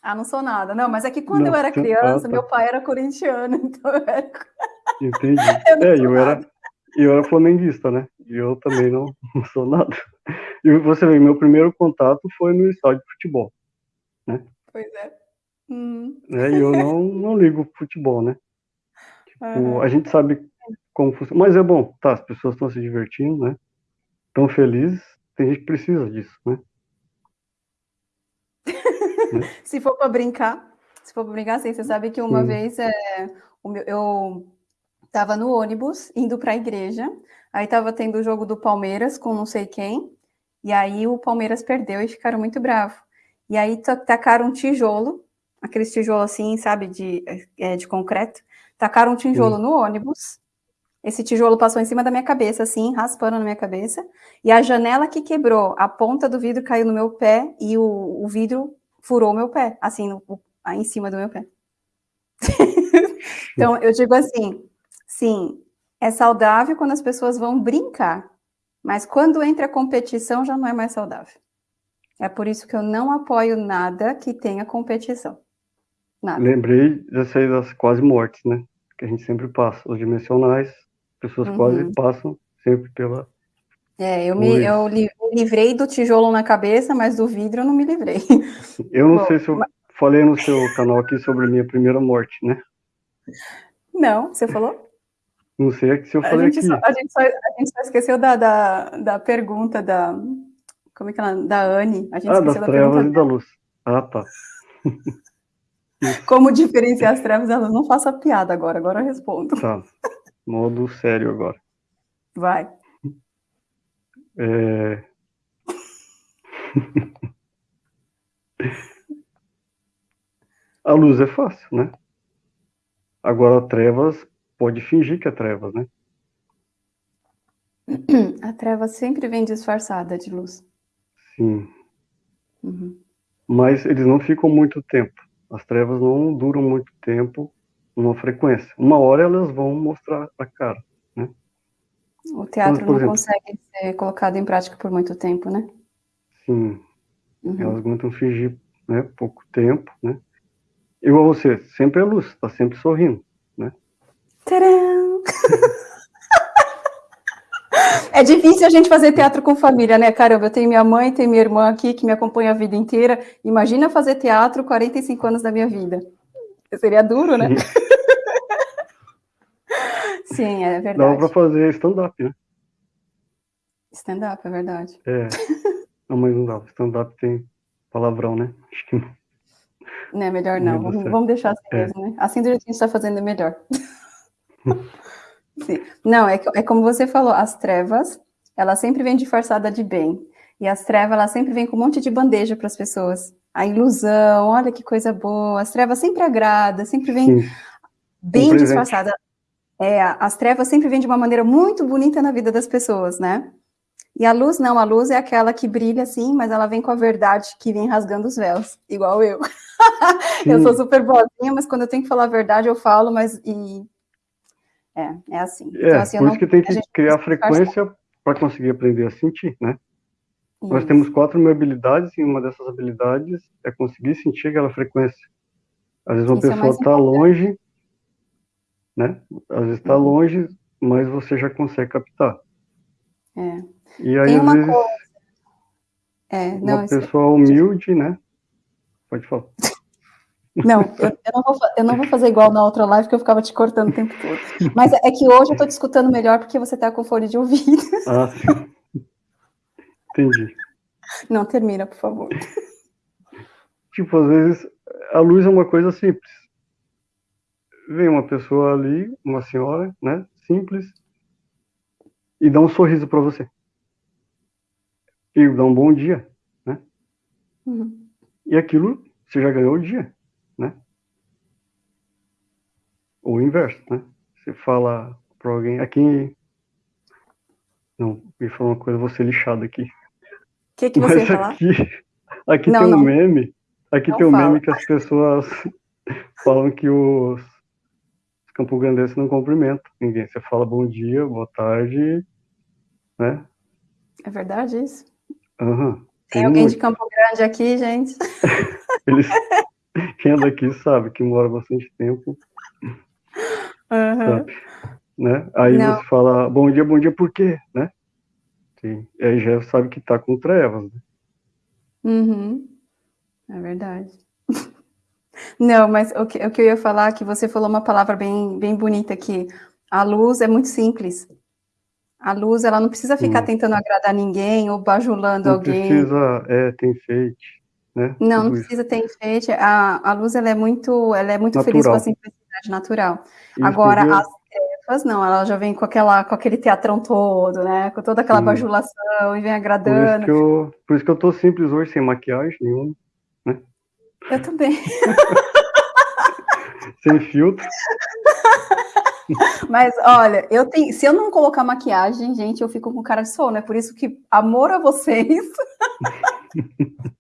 Ah, não sou nada. Não, mas é que quando não, eu era criança, ah, tá. meu pai era corintiano, então eu era... Entendi. Eu é, eu era, eu era flamenguista, né? E eu também não, não sou nada. E você vê, meu primeiro contato foi no estádio de futebol, né? Pois é. Hum. é e eu não, não ligo futebol, né? Tipo, uhum. a gente sabe como funciona. Mas é bom, tá, as pessoas estão se divertindo, né? Estão felizes, tem gente que precisa disso, né? se for para brincar, se for para brincar, assim, você sabe que uma Sim. vez é, eu estava no ônibus indo para a igreja, aí estava tendo o jogo do Palmeiras com não sei quem, e aí o Palmeiras perdeu e ficaram muito bravos. E aí tacaram um tijolo, aqueles tijolos assim, sabe, de, é, de concreto, tacaram um tijolo Sim. no ônibus, esse tijolo passou em cima da minha cabeça, assim, raspando na minha cabeça, e a janela que quebrou, a ponta do vidro caiu no meu pé, e o, o vidro furou meu pé, assim, no, em cima do meu pé. então, eu digo assim, sim, é saudável quando as pessoas vão brincar, mas quando entra a competição já não é mais saudável. É por isso que eu não apoio nada que tenha competição. Nada. Lembrei dessa das quase mortes, né? Que a gente sempre passa, os dimensionais, pessoas uhum. quase passam sempre pela. É, eu me, eu livrei do tijolo na cabeça, mas do vidro eu não me livrei. Eu não Bom, sei se eu mas... falei no seu canal aqui sobre a minha primeira morte, né? Não, você falou? Não sei é se eu falei a gente aqui. Só, a, gente só, a gente só esqueceu da, da, da pergunta da. Como é que ela. Da Anne. A gente ah, das da trevas e da luz. Ah, tá. Como diferenciar as trevas da luz? Não faça piada agora, agora eu respondo. Tá. Modo sério agora. Vai. É... a luz é fácil, né? Agora, trevas pode fingir que é trevas, né? A treva sempre vem disfarçada de luz. Sim. Uhum. Mas eles não ficam muito tempo. As trevas não duram muito tempo uma frequência. Uma hora elas vão mostrar a cara, né? O teatro não exemplo, consegue ser colocado em prática por muito tempo, né? Sim. Uhum. Elas aguentam fingir, né, pouco tempo, né? Igual você, sempre é luz, tá sempre sorrindo? Tcharam! É difícil a gente fazer teatro com família, né? Caramba, eu tenho minha mãe, tenho minha irmã aqui que me acompanha a vida inteira. Imagina fazer teatro 45 anos da minha vida. Seria duro, né? Sim, é verdade. Dá para fazer stand-up, né? Stand-up, é verdade. É. Não, mas não dá. Stand-up tem palavrão, né? Acho que não. Não é melhor não. Vamos, vamos, deixar assim é. mesmo, né? Assim do jeito que a gente está fazendo é melhor. Sim. Não, é, é como você falou, as trevas, ela sempre vem disfarçada de bem. E as trevas, ela sempre vem com um monte de bandeja para as pessoas a ilusão, olha que coisa boa, as trevas sempre agrada, sempre vem Sim. bem um disfarçada. É, as trevas sempre vêm de uma maneira muito bonita na vida das pessoas, né? E a luz não, a luz é aquela que brilha assim, mas ela vem com a verdade que vem rasgando os véus, igual eu. eu sou super boazinha, mas quando eu tenho que falar a verdade eu falo, mas e é, é assim. É, então, assim, por isso não... que tem que criar frequência para conseguir aprender a sentir, né? Isso. Nós temos quatro mil habilidades e uma dessas habilidades é conseguir sentir aquela frequência. Às vezes uma Isso é pessoa está é longe, né? Às vezes está uhum. longe, mas você já consegue captar. É. E aí, às vezes, coisa... é, não, uma pessoa humilde, né? Pode falar. Não, eu, eu, não vou, eu, não vou, fazer igual na outra live, que eu ficava te cortando o tempo todo. Mas é que hoje eu estou te escutando melhor porque você está com fone de ouvido. Ah, sim. Entendi. Não, termina, por favor. Tipo, às vezes, a luz é uma coisa simples. vem uma pessoa ali, uma senhora, né, simples, e dá um sorriso para você. E dá um bom dia, né? Uhum. E aquilo, você já ganhou o dia, né? Ou o inverso, né? Você fala para alguém, aqui... Não, me falou uma coisa, vou ser lixado aqui. O que, que você Mas aqui, aqui não, tem um não. meme, aqui não tem um fala. meme que as pessoas falam que os Campo Grandense não cumprimenta ninguém. Você fala bom dia, boa tarde, né? É verdade isso? Uhum. Tem, tem alguém muito. de Campo Grande aqui, gente? Eles, quem é daqui sabe que mora bastante tempo. Uhum. Né? Aí não. você fala bom dia, bom dia, por quê? Né? Sim. E aí já sabe que tá com trevas. Né? Uhum. É verdade. Não, mas o que, o que eu ia falar é que você falou uma palavra bem, bem bonita aqui. A luz é muito simples. A luz, ela não precisa ficar hum. tentando agradar ninguém ou bajulando não alguém. precisa é, ter enfeite, né? Não, não precisa ter enfeite. A, a luz, ela é muito, ela é muito natural. feliz com a simplicidade natural. Isso Agora, as trevas, não, ela já vem com, aquela, com aquele teatrão todo, né? Com toda aquela Sim. bajulação e vem agradando. Por isso, que eu, por isso que eu tô simples hoje, sem maquiagem nenhuma, né? Eu também. sem filtro. Mas olha, eu tenho, se eu não colocar maquiagem, gente, eu fico com cara de sono. É por isso que amor a vocês.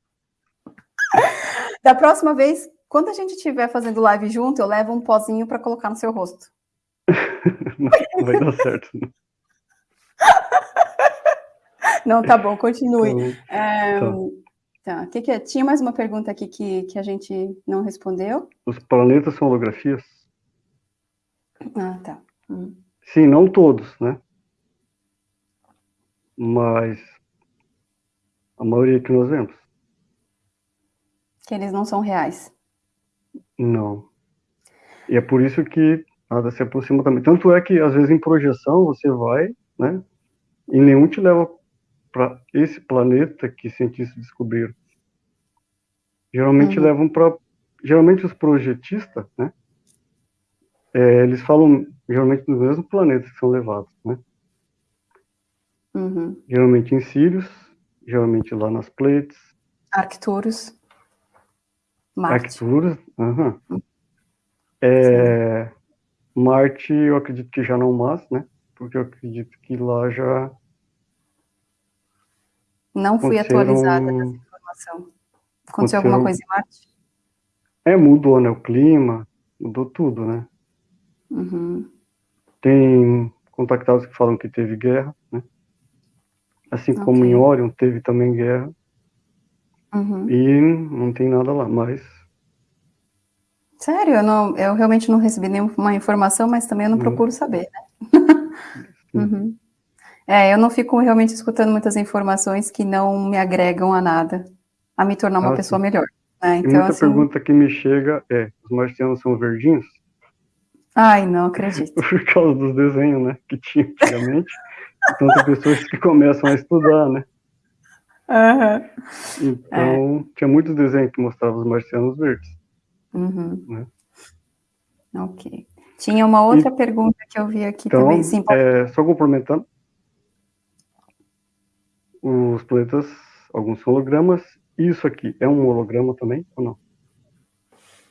da próxima vez, quando a gente estiver fazendo live junto, eu levo um pozinho para colocar no seu rosto. não, não vai dar certo. Não. não, tá bom, continue. Então, é, tá. Que que é? Tinha mais uma pergunta aqui que, que a gente não respondeu. Os planetas são holografias? Ah, tá. Hum. Sim, não todos, né? Mas a maioria que nós vemos. Que eles não são reais. Não. E é por isso que nada se aproxima também. Tanto é que, às vezes, em projeção, você vai, né? E nenhum te leva para esse planeta que cientistas descobriram. Geralmente uhum. levam para. Geralmente os projetistas, né? é, eles falam geralmente dos mesmos planetas que são levados, né? Uhum. Geralmente em Sirius, geralmente lá nas Pleiades. Arcturus. Marte. Arcturus, uhum. É, Marte, eu acredito que já não mais, né? Porque eu acredito que lá já... Não fui atualizada dessa informação. Aconteceu alguma coisa em Marte? É, mudou, né? O clima, mudou tudo, né? Uhum. Tem contactados que falam que teve guerra, né? Assim okay. como em Orion teve também guerra. Uhum. E não tem nada lá, mas... Sério? Eu, não, eu realmente não recebi nenhuma informação, mas também eu não uhum. procuro saber, né? uhum. É, eu não fico realmente escutando muitas informações que não me agregam a nada, a me tornar uma ah, pessoa sim. melhor. Né? Então, e muita assim... pergunta que me chega é, os marcianos são verdinhos? Ai, não acredito. Por causa dos desenhos, né, que tinha antigamente. então tem pessoas que começam a estudar, né? Uhum. Então, é. tinha muitos desenhos que mostravam os marcianos verdes. Uhum. Né? Ok. Tinha uma outra e, pergunta que eu vi aqui então, também. Sim, é, só complementando. Os planetas, alguns são hologramas. Isso aqui é um holograma também, ou não?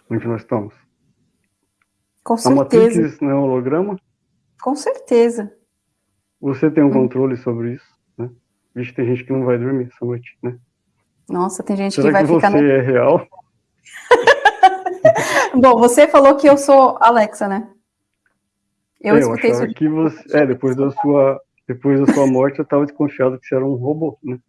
Onde nós estamos? Com certeza. A Matrix não é um holograma? Com certeza. Você tem um hum. controle sobre isso? Vixe, tem gente que não vai dormir essa noite, né? Nossa, tem gente Será que vai que ficar... você no... é real? Bom, você falou que eu sou Alexa, né? Eu é, escutei eu isso. Que você... É, depois da sua depois da sua morte, eu estava desconfiado que você era um robô, né?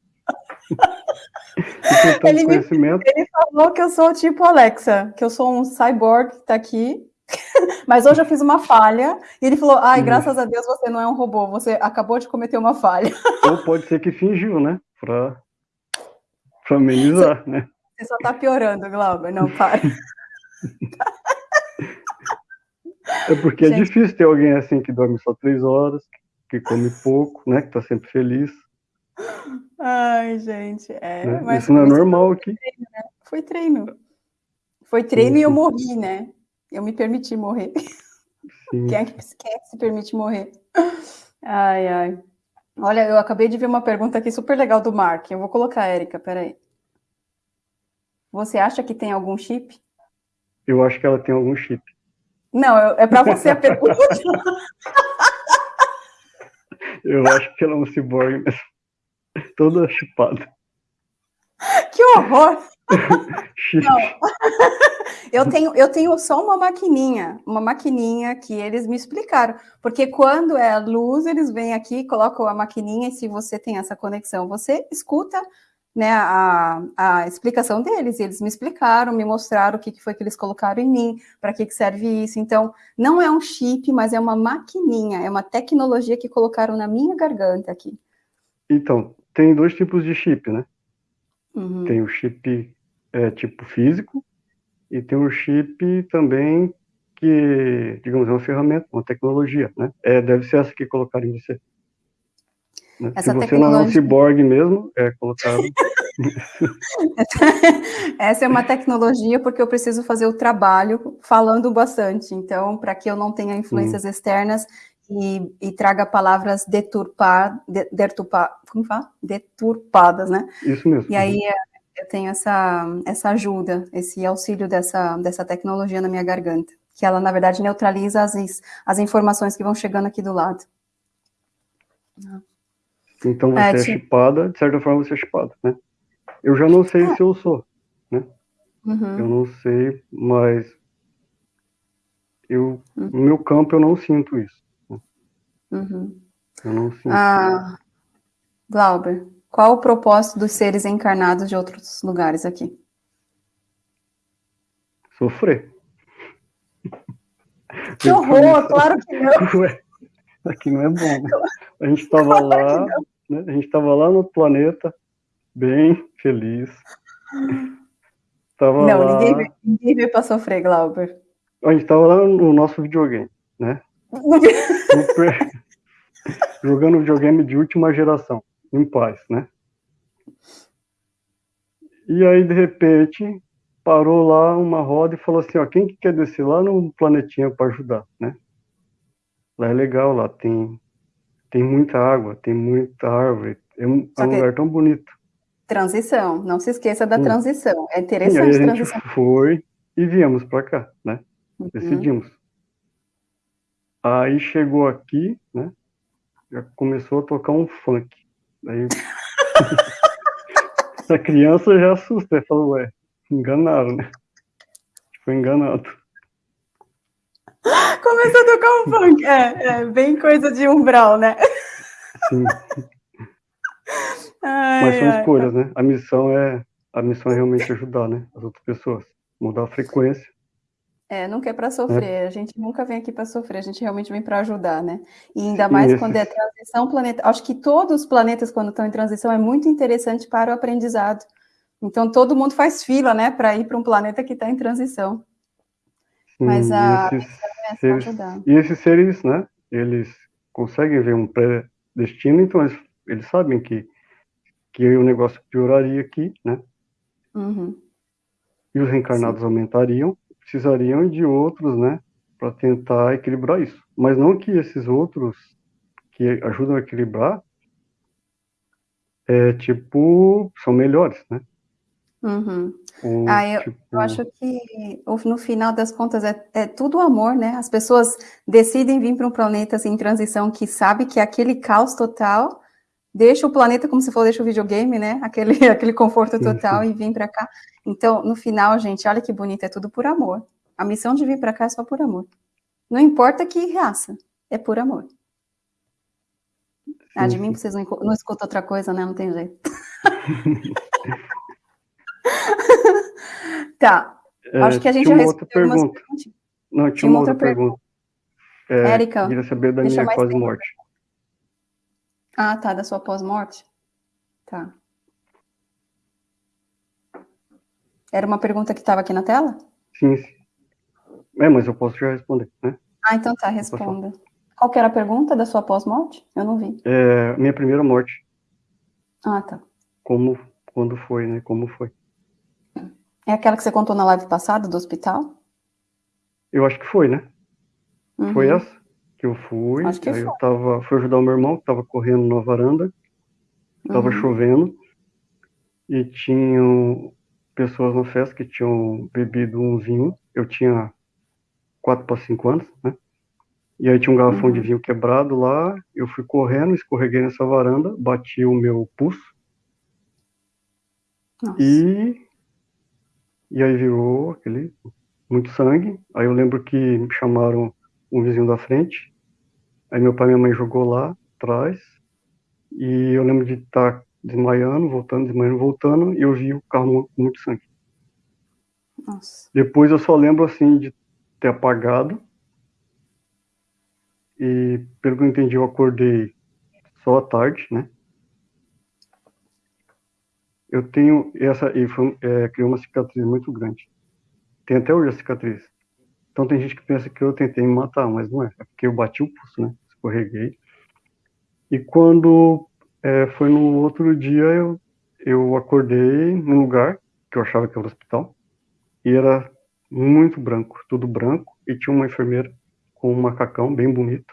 ele, me... ele falou que eu sou tipo Alexa, que eu sou um cyborg que tá aqui Mas hoje eu fiz uma falha e ele falou: ai, graças a Deus você não é um robô, você acabou de cometer uma falha. Ou pode ser que fingiu, né? Pra, pra amenizar, você, né? Você só tá piorando, Glauber, não para. É porque é gente... é difícil ter alguém assim que dorme só três horas, que come pouco, né? Que tá sempre feliz. Ai, gente, é. Né? Isso não é normal aqui. Treino, né? Foi treino. Foi treino e eu morri, né? Eu me permiti morrer. Sim. Quem, é que, quem é que se permite morrer? Ai, ai. Olha, eu acabei de ver uma pergunta aqui super legal do Mark. Eu vou colocar a Érica, peraí. Você acha que tem algum chip? Eu acho que ela tem algum chip. Não, é para você a pergunta. eu acho que ela é um ciborgue mesmo. Toda chipada. Horror! Não. eu, tenho, eu tenho só uma maquininha, uma maquininha que eles me explicaram. Porque quando é luz, eles vêm aqui, colocam a maquininha e se você tem essa conexão, você escuta né, a, a explicação deles. E eles me explicaram, me mostraram o que, que foi que eles colocaram em mim, para que, que serve isso. Então, não é um chip, mas é uma maquininha, é uma tecnologia que colocaram na minha garganta aqui. Então, tem dois tipos de chip, né? Uhum. Tem o chip é, tipo físico e tem o chip também que, digamos, é uma ferramenta, uma tecnologia, né? É, deve ser essa que colocaram em você. Né? Se você tecnologia... não é um ciborgue mesmo, é colocado... Essa é uma tecnologia porque eu preciso fazer o trabalho falando bastante. Então, para que eu não tenha influências hum. externas e, e, traga palavras deturpa, de, deturpa, como fala? deturpadas, né? Isso mesmo. E aí eu tenho essa, essa ajuda, esse auxílio dessa, dessa tecnologia na minha garganta, que ela, na verdade, neutraliza as, as informações que vão chegando aqui do lado. Então você é, é chipada, de certa forma você é chipada, né? Eu já não sei é. se eu sou, né? Uhum. Eu não sei, mas eu, uhum. no meu campo eu não sinto isso. Uhum. Eu não sinto. Ah, Glauber, qual o propósito dos seres encarnados de outros lugares aqui? Sofrer. Que horror, claro que não. Ué, aqui não é bom. Né? A gente estava lá, né? a gente estava lá no planeta, bem feliz. Tava não, lá... ninguém, veio, ninguém veio para sofrer, Glauber. A gente estava lá no nosso videogame, né? Super... Jogando videogame de última geração em paz, né? E aí, de repente, parou lá uma roda e falou assim, ó, quem que quer descer lá no planetinha para ajudar, né? Lá é legal, lá tem, tem muita água, tem muita árvore, é um, é um lugar tão bonito. Transição, não se esqueça da hum. transição, é interessante aí a gente foi e viemos para cá, né? Uhum. Decidimos. Aí chegou aqui, né? Já começou a tocar um funk. Aí a criança já assusta, e falou, ué, enganaram, né? Foi enganado. Começou a tocar um funk, é, é bem coisa de umbral, né? Sim. Ai, Mas são ai, escolhas, tá. né? A missão é a missão é realmente ajudar, né? As outras pessoas, mudar a frequência é, nunca é para sofrer, é. a gente nunca vem aqui para sofrer, a gente realmente vem para ajudar, né? E ainda mais quando é transição planeta. Acho que todos os planetas, quando estão em transição, é muito interessante para o aprendizado. Então, todo mundo faz fila, né, para ir para um planeta que está em transição. Sim, Mas a. E esses, é seres, e esses seres, né, eles conseguem ver um pré-destino, então eles, eles sabem que, que o negócio pioraria aqui, né? Uhum. E os reencarnados Sim. aumentariam, precisariam de outros, né, para tentar equilibrar isso. Mas não que esses outros que ajudam a equilibrar, é, tipo, são melhores, né? Uhum. Ou, ah, eu, tipo... eu, acho que no final das contas é, é, tudo amor, né? As pessoas decidem vir para um planeta assim, em transição que sabe que aquele caos total deixa o planeta como se for deixa o videogame, né? Aquele, aquele conforto total e vir para cá. Então, no final, gente, olha que bonito, é tudo por amor. A missão de vir para cá é só por amor. Não importa que raça, é por amor. Ah, de mim vocês não, não escutam outra coisa, né? Não tem jeito. tá. É, Acho que a gente já respondeu pergunta. Não, tinha, tinha uma outra, outra pergunta. pergunta. É, Érica, queria saber da minha pós-morte. Ah, tá, da sua pós-morte? Tá. Era uma pergunta que estava aqui na tela? Sim, sim. É, mas eu posso já responder, né? Ah, então tá, responda. Qual era a pergunta da sua pós-morte? Eu não vi. É, minha primeira morte. Ah, tá. Como, quando foi, né? Como foi? É aquela que você contou na live passada do hospital? Eu acho que foi, né? Uhum. Foi essa que eu fui. Acho que aí foi. eu tava, fui ajudar o meu irmão que tava correndo na varanda. Tava uhum. chovendo. E tinham pessoas na festa que tinham bebido um vinho. Eu tinha 4 para 5 anos, né? E aí tinha um garrafão uhum. de vinho quebrado lá. Eu fui correndo, escorreguei nessa varanda, bati o meu pulso. Nossa. E e aí virou aquele muito sangue. Aí eu lembro que me chamaram um vizinho da frente. Aí meu pai e minha mãe jogou lá atrás. E eu lembro de estar desmaiando, voltando, desmaiando, voltando, e eu vi o carro com muito sangue. Nossa. Depois eu só lembro assim de ter apagado. E pelo que eu entendi, eu acordei só à tarde, né? Eu tenho essa e foi, é, criou uma cicatriz muito grande. Tem até hoje a cicatriz. Então tem gente que pensa que eu tentei me matar, mas não é. É porque eu bati o pulso, né? Escorreguei. E quando é, foi no outro dia, eu, eu acordei num lugar que eu achava que era o hospital. E era muito branco, tudo branco. E tinha uma enfermeira com um macacão bem bonito.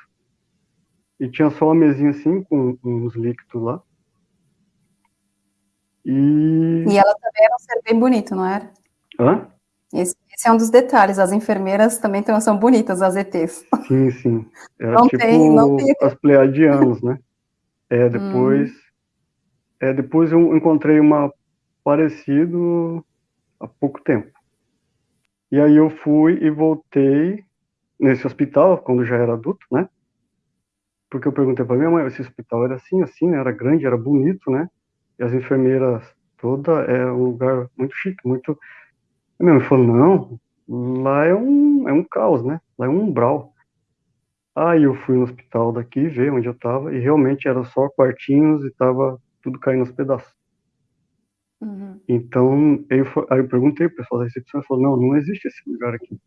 E tinha só uma mesinha assim, com uns líquidos lá. E... e ela também era um ser bem bonito, não era? Hã? Esse, esse, é um dos detalhes, as enfermeiras também tão, são bonitas, as ETs. Sim, sim. Era não tipo tem, não tem. as pleiadianas, né? É, depois... Hum. É, depois eu encontrei uma parecido há pouco tempo. E aí eu fui e voltei nesse hospital, quando já era adulto, né? Porque eu perguntei para minha mãe, esse hospital era assim, assim, né? Era grande, era bonito, né? e as enfermeiras toda é um lugar muito chique, muito. Minha mãe falou, não, lá é um, é um caos, né? Lá é um umbral. Aí eu fui no hospital daqui, ver onde eu tava, e realmente era só quartinhos e tava tudo caindo aos pedaços. Uhum. Então, eu, aí eu perguntei pro pessoal da recepção, e falou, não, não existe esse lugar aqui.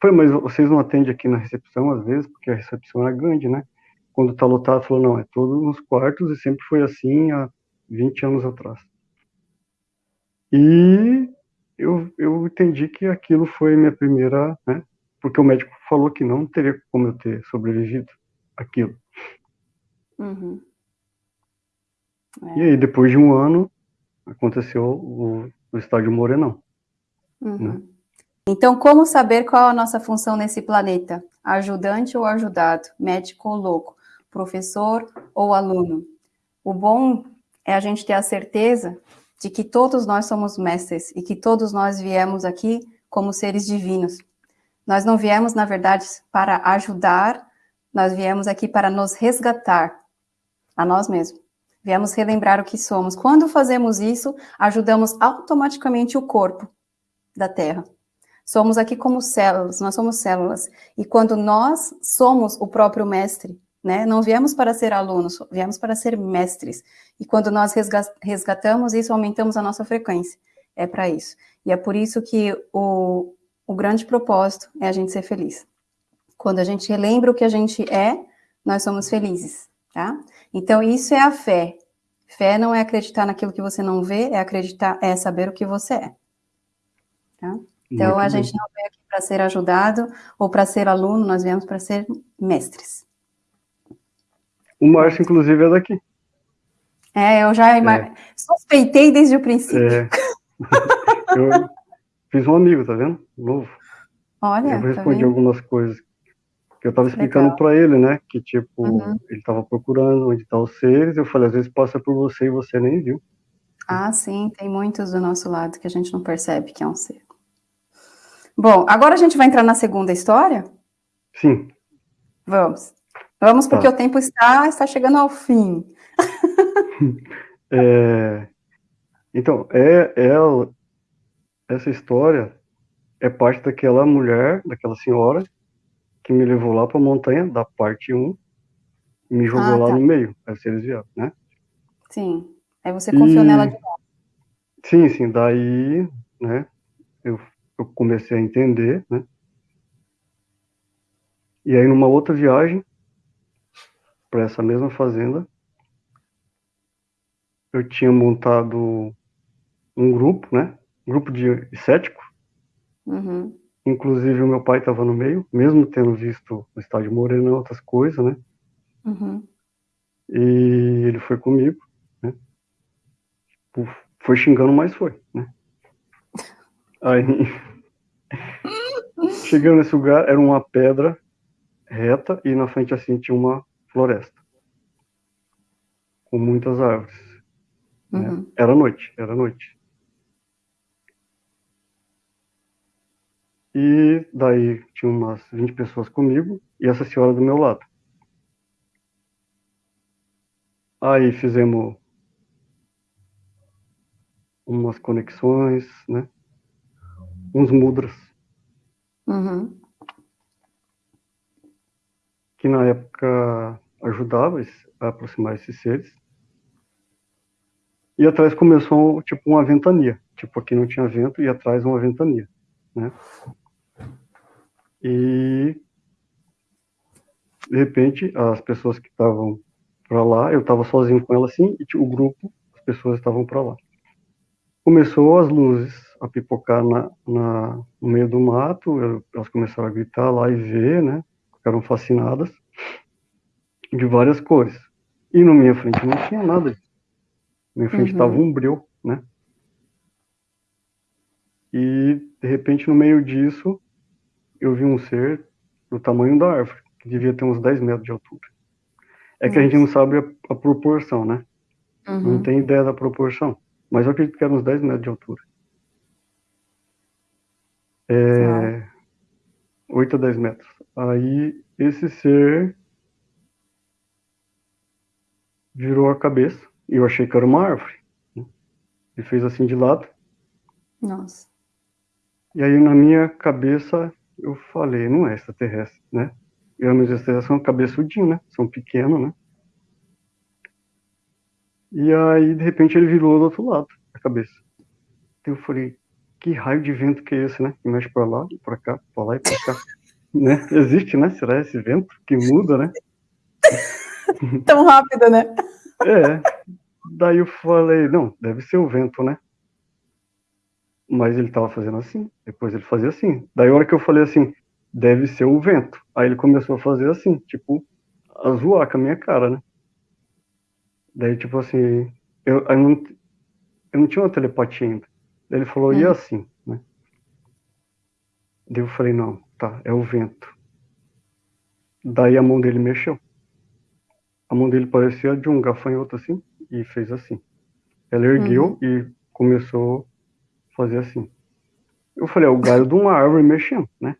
Foi, mas vocês não atendem aqui na recepção às vezes, porque a recepção é grande, né? Quando tá lotado, falou, não, é todos nos quartos e sempre foi assim há 20 anos atrás. E eu, eu entendi que aquilo foi minha primeira, né? Porque o médico falou que não teria como eu ter sobrevivido aquilo. Uhum. É. E aí, depois de um ano, aconteceu o, o estádio Morenão. Uhum. Né? Então, como saber qual a nossa função nesse planeta? Ajudante ou ajudado? Médico ou louco? Professor ou aluno? O bom é a gente ter a certeza de que todos nós somos mestres e que todos nós viemos aqui como seres divinos. Nós não viemos, na verdade, para ajudar, nós viemos aqui para nos resgatar a nós mesmos. Viemos relembrar o que somos. Quando fazemos isso, ajudamos automaticamente o corpo da Terra. Somos aqui como células, nós somos células. E quando nós somos o próprio mestre, né? Não viemos para ser alunos, viemos para ser mestres. E quando nós resgatamos isso, aumentamos a nossa frequência. É para isso. E é por isso que o, o grande propósito é a gente ser feliz. Quando a gente relembra o que a gente é, nós somos felizes, tá? Então, isso é a fé. Fé não é acreditar naquilo que você não vê, é acreditar, é saber o que você é. Tá? Então, Muito a gente não veio aqui para ser ajudado ou para ser aluno, nós viemos para ser mestres. O Márcio, inclusive, é daqui. É, eu já é. suspeitei desde o princípio. É. eu fiz um amigo, tá vendo? Novo. Olha, Eu respondi tá algumas coisas que eu estava explicando para ele, né? Que, tipo, uhum. ele estava procurando onde estão tá os seres. Eu falei, às vezes passa por você e você nem viu. Ah, sim, tem muitos do nosso lado que a gente não percebe que é um ser. Bom, agora a gente vai entrar na segunda história? Sim. Vamos. Vamos, porque tá. o tempo está, está chegando ao fim. é, então, é, é, essa história é parte daquela mulher, daquela senhora, que me levou lá para a montanha, da parte 1, e me jogou ah, lá tá. no meio, aí eles vieram, né? Sim, aí você confiou e... nela de novo. Sim, sim, daí, né, eu, eu comecei a entender, né? E aí, numa outra viagem, para essa mesma fazenda. Eu tinha montado um grupo, né? Um grupo de cético. Uhum. Inclusive, o meu pai estava no meio, mesmo tendo visto o estádio Moreno e outras coisas, né? Uhum. E ele foi comigo, né? Foi xingando, mas foi, né? Aí, chegando nesse lugar, era uma pedra reta e na frente assim tinha uma floresta com muitas árvores. Né? Uhum. Né? Era noite, era noite. E daí tinha umas 20 pessoas comigo e essa senhora do meu lado. Aí fizemos umas conexões, né? Uns mudras. Uhum. Que na época ajudava a aproximar esses seres. E atrás começou tipo uma ventania. Tipo, aqui não tinha vento e atrás uma ventania, né? E de repente as pessoas que estavam para lá, eu estava sozinho com ela assim e o grupo, as pessoas estavam para lá. Começou as luzes a pipocar na, na, no meio do mato, elas começaram a gritar lá e ver, né? Ficaram fascinadas de várias cores. E na minha frente não tinha nada. Na minha frente estava uhum. um breu, né? E de repente no meio disso eu vi um ser do tamanho da árvore, que devia ter uns 10 metros de altura. É Nossa. que a gente não sabe a, a proporção, né? Uhum. Não tem ideia da proporção. Mas eu acredito que era uns 10 metros de altura. É, ah. 8 a 10 metros. Aí esse ser virou a cabeça eu achei que era uma árvore. Né? Ele fez assim de lado. Nossa. E aí na minha cabeça eu falei, não é extraterrestre, né? E os extraterrestres são cabeçudinhos, né? São pequenos, né? E aí, de repente, ele virou do outro lado da cabeça. Eu falei, que raio de vento que é esse, né? Que mexe pra lá, pra cá, pra lá e pra cá. né? Existe, né? Será esse vento que muda, né? Tão rápido, né? É. Daí eu falei, não, deve ser o vento, né? Mas ele tava fazendo assim, depois ele fazia assim. Daí a hora que eu falei assim, deve ser o vento. Aí ele começou a fazer assim, tipo, a zoar com a minha cara, né? Daí, tipo assim, eu, eu, não, eu não tinha uma telepatia ainda. Daí ele falou, e uhum. assim, né? Daí eu falei, não, tá, é o vento. Daí a mão dele mexeu. A mão dele parecia de um gafanhoto assim, e fez assim. Ela ergueu uhum. e começou fazer assim. Eu falei, é o galho de uma árvore mexendo, né?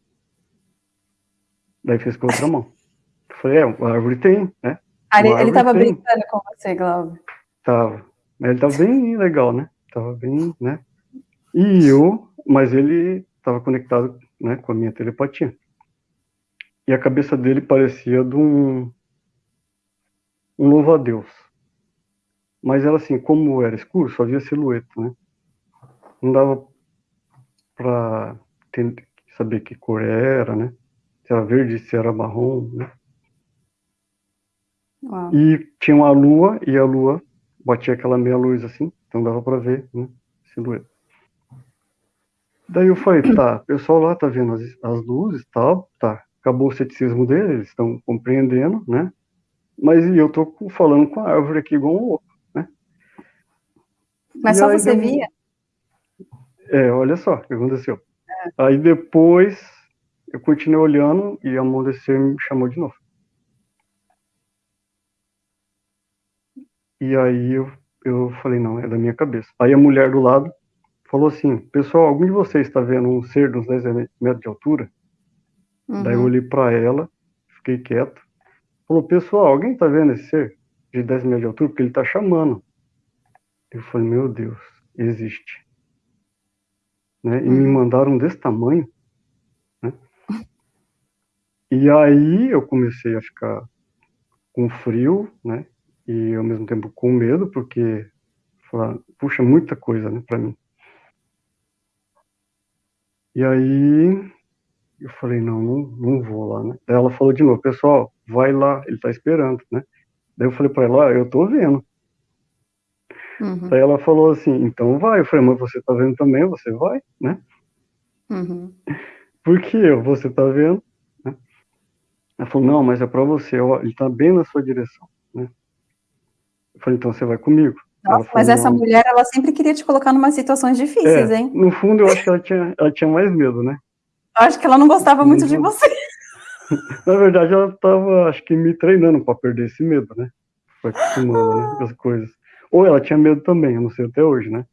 Daí fez com a outra mão. Eu falei, é, a árvore tem, né? Ele, ele tava tem. brincando com você, Glauber. Tava. Mas ele tava bem legal, né? Tava bem, né? E eu, mas ele tava conectado, né, com a minha telepatia. E a cabeça dele parecia de um um louva-a-Deus. Mas ela assim, como era escuro, só via silhueta, né? não dava para saber que cor era, né? Se era verde, se era marrom, né? Uau. E tinha uma lua, e a lua batia aquela meia luz assim, então dava para ver, né? Silhueta. Daí eu falei, tá, o pessoal lá tá vendo as, as luzes tal, tá, acabou o ceticismo deles, eles estão compreendendo, né? Mas eu tô falando com a árvore aqui igual um louco? Mas e só você via? É, olha só o que aconteceu. É. Aí depois eu continuei olhando e a mão me chamou de novo. E aí eu, eu falei, não, é da minha cabeça. Aí a mulher do lado falou assim, pessoal, algum de vocês está vendo um ser de uns 10 metros de altura? Uhum. Daí eu uhum. olhei para ela, fiquei quieto. Falou, pessoal, alguém está vendo esse ser de 10 metros de altura? Porque ele está chamando. Eu falei, meu Deus, existe né? E me uhum. mandaram desse tamanho, né? E aí eu comecei a ficar com frio, né? E ao mesmo tempo com medo, porque falar, puxa, muita coisa, né, para mim. E aí eu falei, não, não, não vou lá, né? Daí ela falou de novo, pessoal, vai lá, ele tá esperando, né? Daí eu falei para ela, ó, eu tô vendo. Uhum. Daí ela falou assim, então vai. Eu falei, mas você tá vendo também, você vai, né? Uhum. Por que eu? Você tá vendo? Né? Ela falou, não, mas é para você, ó, ele tá bem na sua direção, né? Eu falei, então você vai comigo. Nossa, falou, mas essa não. mulher, ela sempre queria te colocar em umas situações difíceis, é, hein? No fundo, eu acho que ela tinha, ela tinha mais medo, né? Acho que ela não gostava muito de você. Na verdade, ela estava, acho que, me treinando para perder esse medo, né? Foi acostumando, né? As coisas. Ou ela tinha medo também, eu não sei até hoje, né?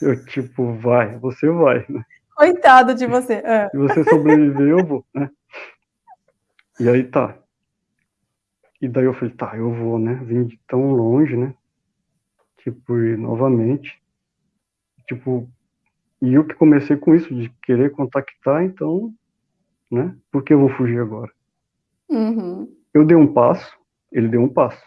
Eu, tipo, vai, você vai, né? Coitado de você. É. Se você sobreviver, eu vou, né? E aí tá. E daí eu falei, tá, eu vou, né? Vim de tão longe, né? Tipo, e novamente. Tipo, e eu que comecei com isso, de querer contactar, então, né? Por que eu vou fugir agora? Uhum. Eu dei um passo, ele deu um passo.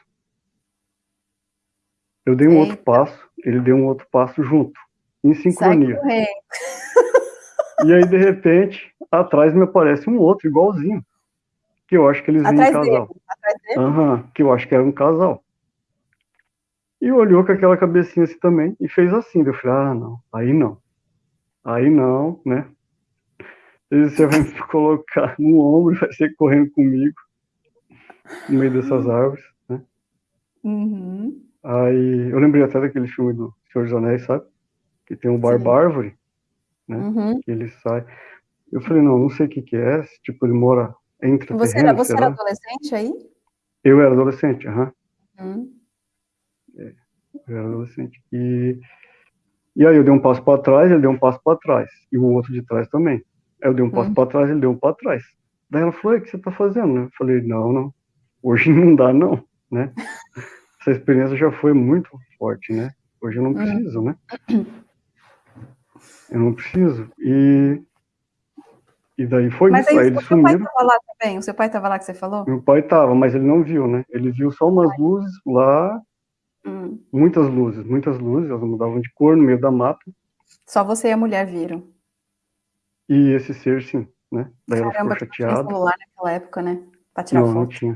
Eu dei um Eita. outro passo, ele deu um outro passo junto, em sincronia. E aí, de repente, atrás me aparece um outro igualzinho, que eu acho que eles vinham em casal. Dele. Atrás dele? Uhum, que eu acho que era um casal. E olhou com aquela cabecinha assim também e fez assim. Eu falei, ah, não, aí não. Aí não, né? Você vai me colocar no ombro e vai ser correndo comigo no meio dessas árvores, né? Uhum. Aí eu lembrei até daquele filme do Senhor dos Anéis, sabe? Que tem um barbárvore, né? Uhum. Que ele sai. Eu falei, não, não sei o que que é, tipo, ele mora entre Você, terrenos, era, você era adolescente aí? Eu era adolescente, aham. Uhum. É, eu era adolescente. E, e aí eu dei um passo para trás, ele deu um passo para trás. E o outro de trás também. Aí eu dei um passo Uhum. para trás, ele deu um para trás. Daí ela falou, o que você tá fazendo? Eu falei, não, não. Hoje não dá, não, né? Essa experiência já foi muito forte, né? Hoje eu não preciso, né? Eu não preciso. E, e daí foi Mas isso. aí, Aí o eles seu pai estava lá também? O seu pai estava lá que você falou? Meu pai tava, mas ele não viu, né? Ele viu só umas luzes lá, Hum. muitas luzes, muitas luzes, elas mudavam de cor no meio da mata. Só você e a mulher viram. E esse ser, sim, né? Daí ela Caramba, ficou tu tinha chateada. celular naquela época, né? Pra tirar Não, não foto. tinha.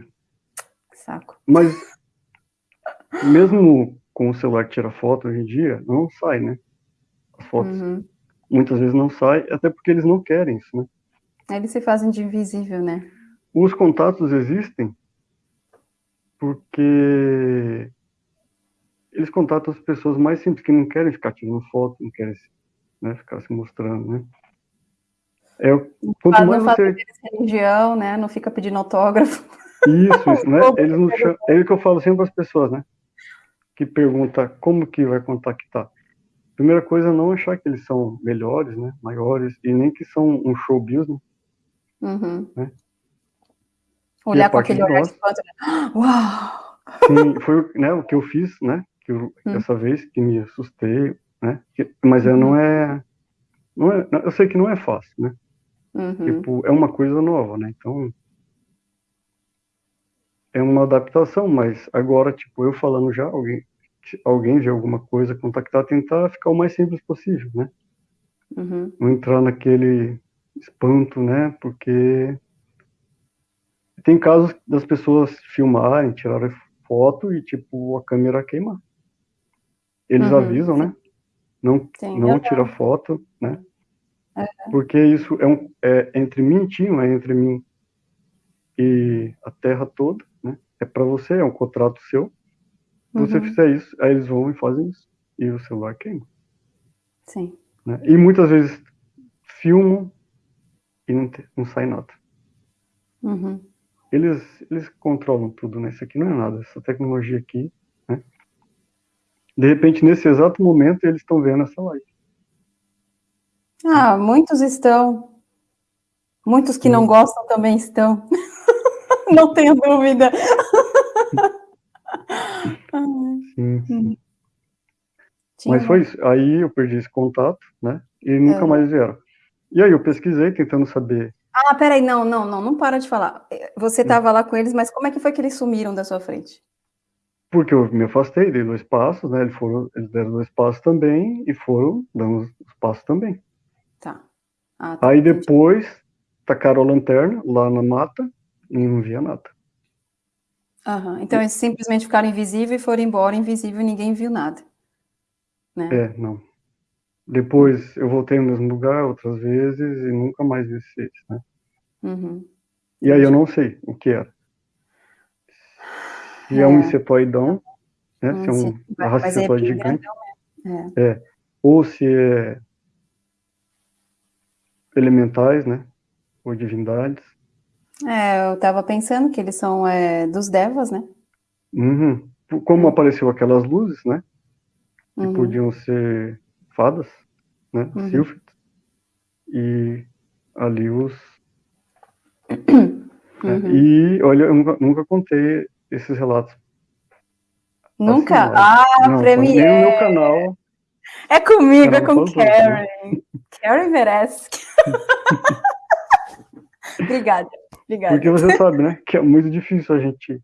Que saco. Mas mesmo com o celular que tira foto hoje em dia, não sai, né? As fotos Uhum. muitas vezes não sai, até porque eles não querem isso, né? Eles se fazem de invisível, né? Os contatos existem porque eles contatam as pessoas mais simples que não querem ficar tirando foto, não querem né, ficar se mostrando, né? É, quanto mais não você religião, né? Não fica pedindo autógrafo. Isso, isso, né? Eles não chamam, é o que eu falo sempre para as pessoas, né? Que pergunta como que vai contactar. Primeira coisa, não achar que eles são melhores, né? Maiores, e nem que são um show business. Uhum. Né? Olhar com aquele olhar nós. de espanto. né? Uau! Sim, foi né, o que eu fiz, né? Que eu, Hum. Dessa vez, que me assustei, né? Que- mas Uhum. não é. Não é. Eu sei que não é fácil, né? Uhum. Tipo, é uma coisa nova, né? Então. É uma adaptação, mas agora, tipo, eu falando já, alguém, alguém vê alguma coisa, contactar, tentar ficar o mais simples possível, né? Uhum. Não entrar naquele espanto, né? Porque tem casos das pessoas filmarem, tirarem foto e, tipo, a câmera queimar. Eles Uhum, avisam, né? Não, Sim, não tira foto, né? É. Porque isso é, um, é entre mim e é entre mim e a terra toda, né? É para você, é um contrato seu. Se você Uhum. fizer isso, aí eles vão e fazem isso. E o celular queima. Sim. Né? E muitas vezes filmam e não, te- não sai nada. Uhum. Eles, eles controlam tudo, né? Isso aqui não é nada. Essa tecnologia aqui, né? De repente, nesse exato momento, eles estão vendo essa live. Ah, muitos estão. Muitos que não Hum. gostam também estão. não tenho dúvida. Sim, sim. tinha Mas foi isso. Aí eu perdi esse contato, né? E nunca Aham. mais vieram. E aí eu pesquisei, tentando saber. Ah, peraí, não, não, não, não para de falar. Você Hum. estava lá com eles, mas como é que foi que eles sumiram da sua frente? Porque eu me afastei, dei dois passos, né? Eles, foram, eles deram dois passos também e foram dando os os passos também. Tá. Ah, tá, Aí entendi. depois tacaram a lanterna lá na mata e não via nada. Aham. Então eles simplesmente ficaram invisíveis e foram embora invisível e ninguém viu nada. Né? É, não. Depois eu voltei ao mesmo lugar outras vezes e nunca mais vi esses, né? Uhum. E aí eu não sei o que era. Se é, é um insetoidão, né? Hum, se é um insetoide é gigante. É. é. Ou se é elementais, né? Ou divindades. É, eu estava pensando que eles são é, dos devas, né? Uhum. Como apareceu aquelas luzes, né? Que uhum. podiam ser fadas, né? Uhum. E ali os. Né? Uhum. E olha, eu nunca, nunca contei esses relatos. Nunca? Assim, ah, não, Premiere! no meu canal. É comigo, é com Karen. Karen merece. Obrigada. Obrigada. Porque você sabe, né? Que é muito difícil a gente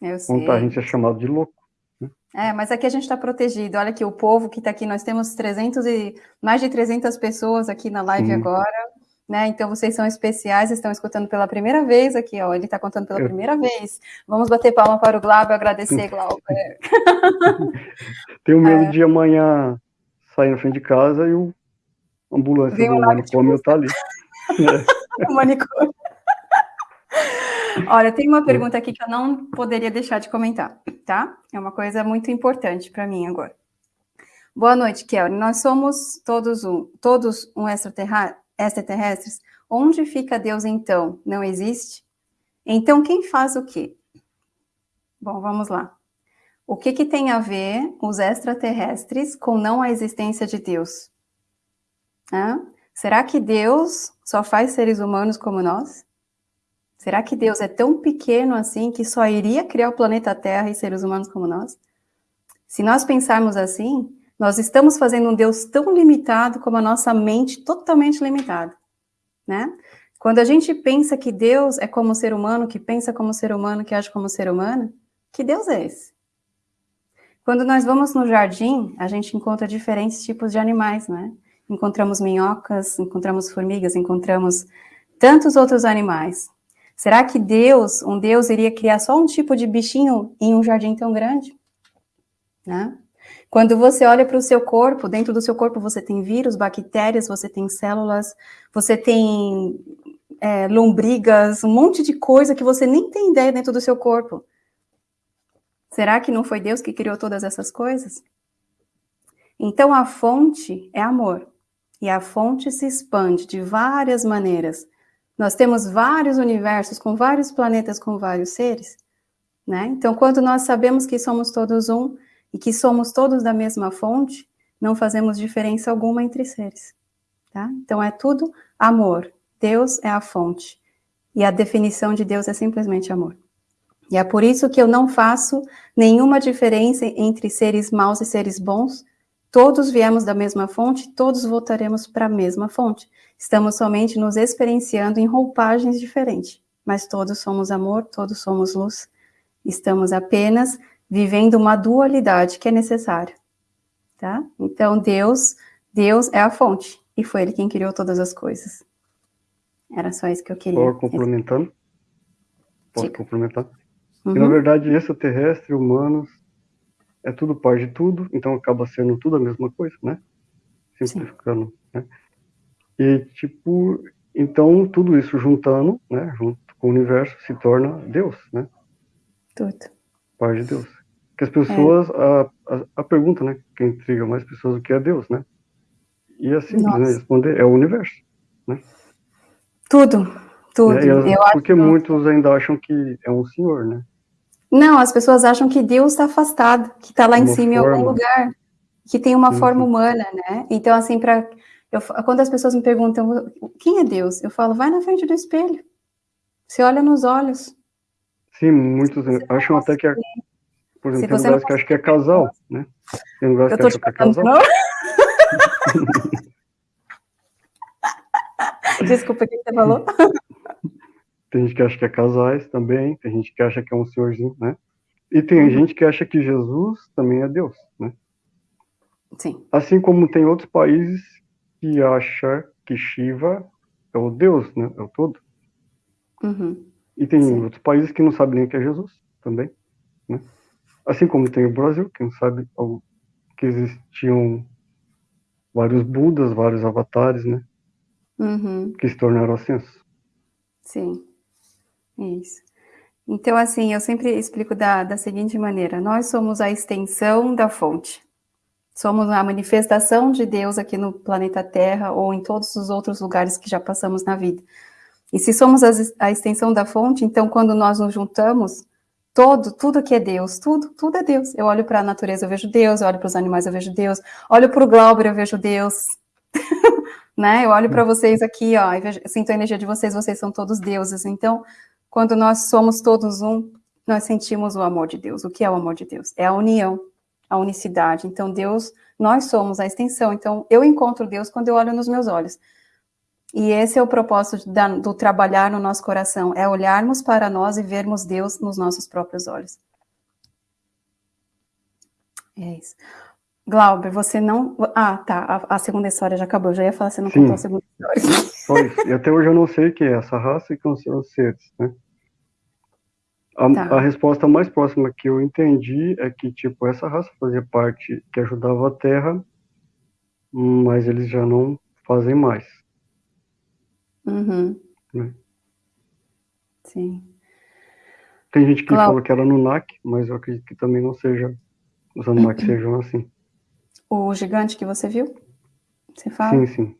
Eu sei. contar, a gente é chamado de louco. Né? É, mas aqui a gente está protegido. Olha aqui, o povo que está aqui, nós temos 300 e mais de 300 pessoas aqui na live hum. agora. Né? Então vocês são especiais, estão escutando pela primeira vez aqui, ó. Ele está contando pela Eu... primeira vez. Vamos bater palma para o Glauber, agradecer, Glauber. Tenho medo é. de amanhã sair na frente de casa e o ambulância Vem do manicômio tá ali. o manicômio. Olha, tem uma pergunta aqui que eu não poderia deixar de comentar, tá? É uma coisa muito importante para mim agora. Boa noite, Kelly. Nós somos todos um, todos um extraterrestres. Onde fica Deus então? Não existe? Então quem faz o quê? Bom, vamos lá. O que, que tem a ver os extraterrestres com não a existência de Deus? Hã? Será que Deus só faz seres humanos como nós? Será que Deus é tão pequeno assim que só iria criar o planeta Terra e seres humanos como nós? Se nós pensarmos assim, nós estamos fazendo um Deus tão limitado como a nossa mente totalmente limitada, né? Quando a gente pensa que Deus é como ser humano, que pensa como ser humano, que age como ser humano, que Deus é esse? Quando nós vamos no jardim, a gente encontra diferentes tipos de animais, né? Encontramos minhocas, encontramos formigas, encontramos tantos outros animais. Será que Deus, um Deus, iria criar só um tipo de bichinho em um jardim tão grande? Né? Quando você olha para o seu corpo, dentro do seu corpo você tem vírus, bactérias, você tem células, você tem é, lombrigas, um monte de coisa que você nem tem ideia dentro do seu corpo. Será que não foi Deus que criou todas essas coisas? Então a fonte é amor. E a fonte se expande de várias maneiras nós temos vários universos com vários planetas com vários seres, né? Então, quando nós sabemos que somos todos um e que somos todos da mesma fonte, não fazemos diferença alguma entre seres, tá? Então, é tudo amor. Deus é a fonte. E a definição de Deus é simplesmente amor. E é por isso que eu não faço nenhuma diferença entre seres maus e seres bons. Todos viemos da mesma fonte, todos voltaremos para a mesma fonte. Estamos somente nos experienciando em roupagens diferentes, mas todos somos amor, todos somos luz. Estamos apenas vivendo uma dualidade que é necessária, tá? Então Deus, Deus é a fonte e foi Ele quem criou todas as coisas. Era só isso que eu queria. Posso complementando? Posso Diga. complementar? Uhum. E, na verdade, extraterrestre, humanos, é tudo parte de tudo, então acaba sendo tudo a mesma coisa, né? Simplificando, Sim. né? E, tipo, então tudo isso juntando, né, junto com o universo, se torna Deus, né? Tudo. Parte de Deus. Que as pessoas, é. a, a, a, pergunta, né, que intriga mais pessoas, o que é Deus, né? E é simples, né, responder, é o universo, né? Tudo, tudo. É, elas, porque acho... muitos ainda acham que é um senhor, né? Não, as pessoas acham que Deus está afastado, que está lá uma em cima forma. em algum lugar, que tem uma uhum. forma humana, né? Então, assim, para eu, quando as pessoas me perguntam quem é Deus, eu falo, vai na frente do espelho. Você olha nos olhos. Sim, muitos acham até que é. Por exemplo, tem lugares que acham que é casal, né? Tem lugares que acham que é casal. Desculpa, o que você falou? Tem gente que acha que é casais também, tem gente que acha que é um senhorzinho, né? E tem uhum. gente que acha que Jesus também é Deus, né? Sim. Assim como tem outros países que acha que Shiva é o Deus, né? É o todo. Uhum. E tem Sim. outros países que não sabem nem o que é Jesus também, né? Assim como tem o Brasil, que não sabe que existiam vários Budas, vários avatares, né? Uhum. Que se tornaram assim. Sim, isso. Então, assim, eu sempre explico da, da seguinte maneira: nós somos a extensão da fonte. Somos a manifestação de Deus aqui no planeta Terra ou em todos os outros lugares que já passamos na vida. E se somos a, extensão da fonte, então quando nós nos juntamos, todo, tudo que é Deus, tudo, tudo é Deus. Eu olho para a natureza, eu vejo Deus, eu olho para os animais, eu vejo Deus, olho para o Glauber, eu vejo Deus. né? Eu olho para vocês aqui, ó, vejo, sinto a energia de vocês, vocês são todos deuses. Então, quando nós somos todos um, nós sentimos o amor de Deus. O que é o amor de Deus? É a união, a unicidade. Então, Deus, nós somos a extensão. Então, eu encontro Deus quando eu olho nos meus olhos. E esse é o propósito da, do trabalhar no nosso coração, é olharmos para nós e vermos Deus nos nossos próprios olhos. É isso. Glauber, você não. Ah, tá. A, a, segunda história já acabou. Eu já ia falar, você não Sim. contou a segunda história. Pois, e até hoje eu não sei o que é essa raça e quem são os seres, né? A, tá. a, resposta mais próxima que eu entendi é que, tipo, essa raça fazia parte que ajudava a Terra, mas eles já não fazem mais. Uhum. Né? Sim. Tem gente que claro. fala que era NAC, mas eu acredito que também não seja, os Anunnaki sejam assim. O gigante que você viu? Você fala? Sim, sim.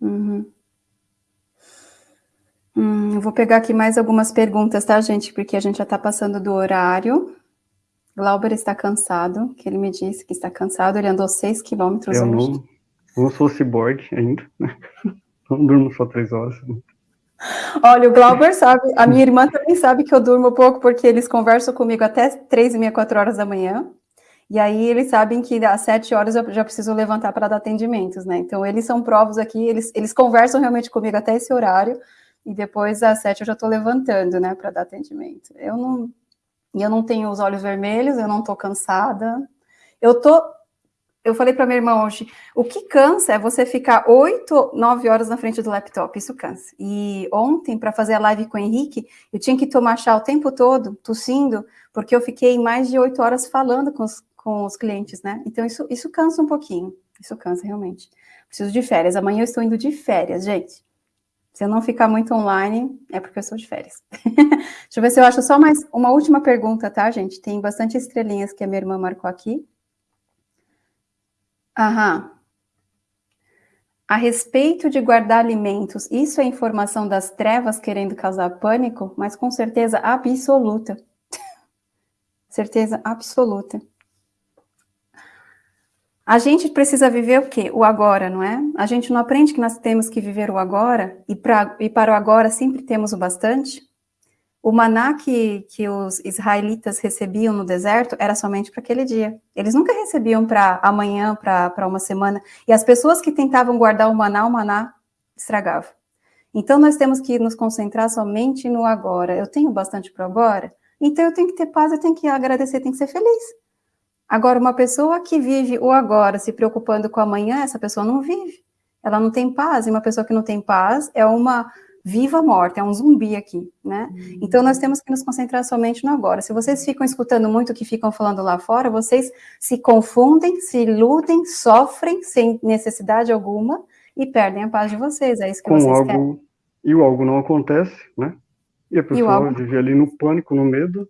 Uhum. Hum, eu vou pegar aqui mais algumas perguntas, tá, gente? Porque a gente já está passando do horário. Glauber está cansado, que ele me disse que está cansado. Ele andou 6 quilômetros eu hoje. Não, não sou ciborgue ainda, né? Não durmo só três horas. Olha, o Glauber sabe, a minha irmã também sabe que eu durmo pouco, porque eles conversam comigo até três e meia, quatro horas da manhã. E aí eles sabem que às sete horas eu já preciso levantar para dar atendimentos, né? Então eles são provos aqui, eles, eles conversam realmente comigo até esse horário e depois às sete eu já estou levantando, né, para dar atendimento. Eu não, eu não tenho os olhos vermelhos, eu não estou cansada. Eu tô, eu falei para minha irmã hoje, o que cansa é você ficar oito, nove horas na frente do laptop, isso cansa. E ontem, para fazer a live com o Henrique, eu tinha que tomar chá o tempo todo, tossindo, porque eu fiquei mais de oito horas falando com os, com os clientes, né? Então isso, isso cansa um pouquinho, isso cansa realmente. Preciso de férias, amanhã eu estou indo de férias, gente. Se eu não ficar muito online, é porque eu estou de férias. Deixa eu ver se eu acho só mais uma última pergunta, tá, gente? Tem bastante estrelinhas que a minha irmã marcou aqui. Aham. A respeito de guardar alimentos, isso é informação das trevas querendo causar pânico? Mas com certeza absoluta. certeza absoluta. A gente precisa viver o quê? O agora, não é? A gente não aprende que nós temos que viver o agora e, pra, e para o agora sempre temos o bastante? O maná que, que os israelitas recebiam no deserto era somente para aquele dia. Eles nunca recebiam para amanhã, para uma semana. E as pessoas que tentavam guardar o maná, o maná estragava. Então nós temos que nos concentrar somente no agora. Eu tenho bastante para agora, então eu tenho que ter paz, eu tenho que agradecer, tenho que ser feliz. Agora, uma pessoa que vive o agora, se preocupando com amanhã, essa pessoa não vive. Ela não tem paz. E uma pessoa que não tem paz é uma viva morte, é um zumbi aqui, né? Uhum. Então, nós temos que nos concentrar somente no agora. Se vocês ficam escutando muito o que ficam falando lá fora, vocês se confundem, se iludem, sofrem sem necessidade alguma e perdem a paz de vocês. É isso que com vocês algo, querem. E o algo não acontece, né? E a pessoa algo... vive ali no pânico, no medo.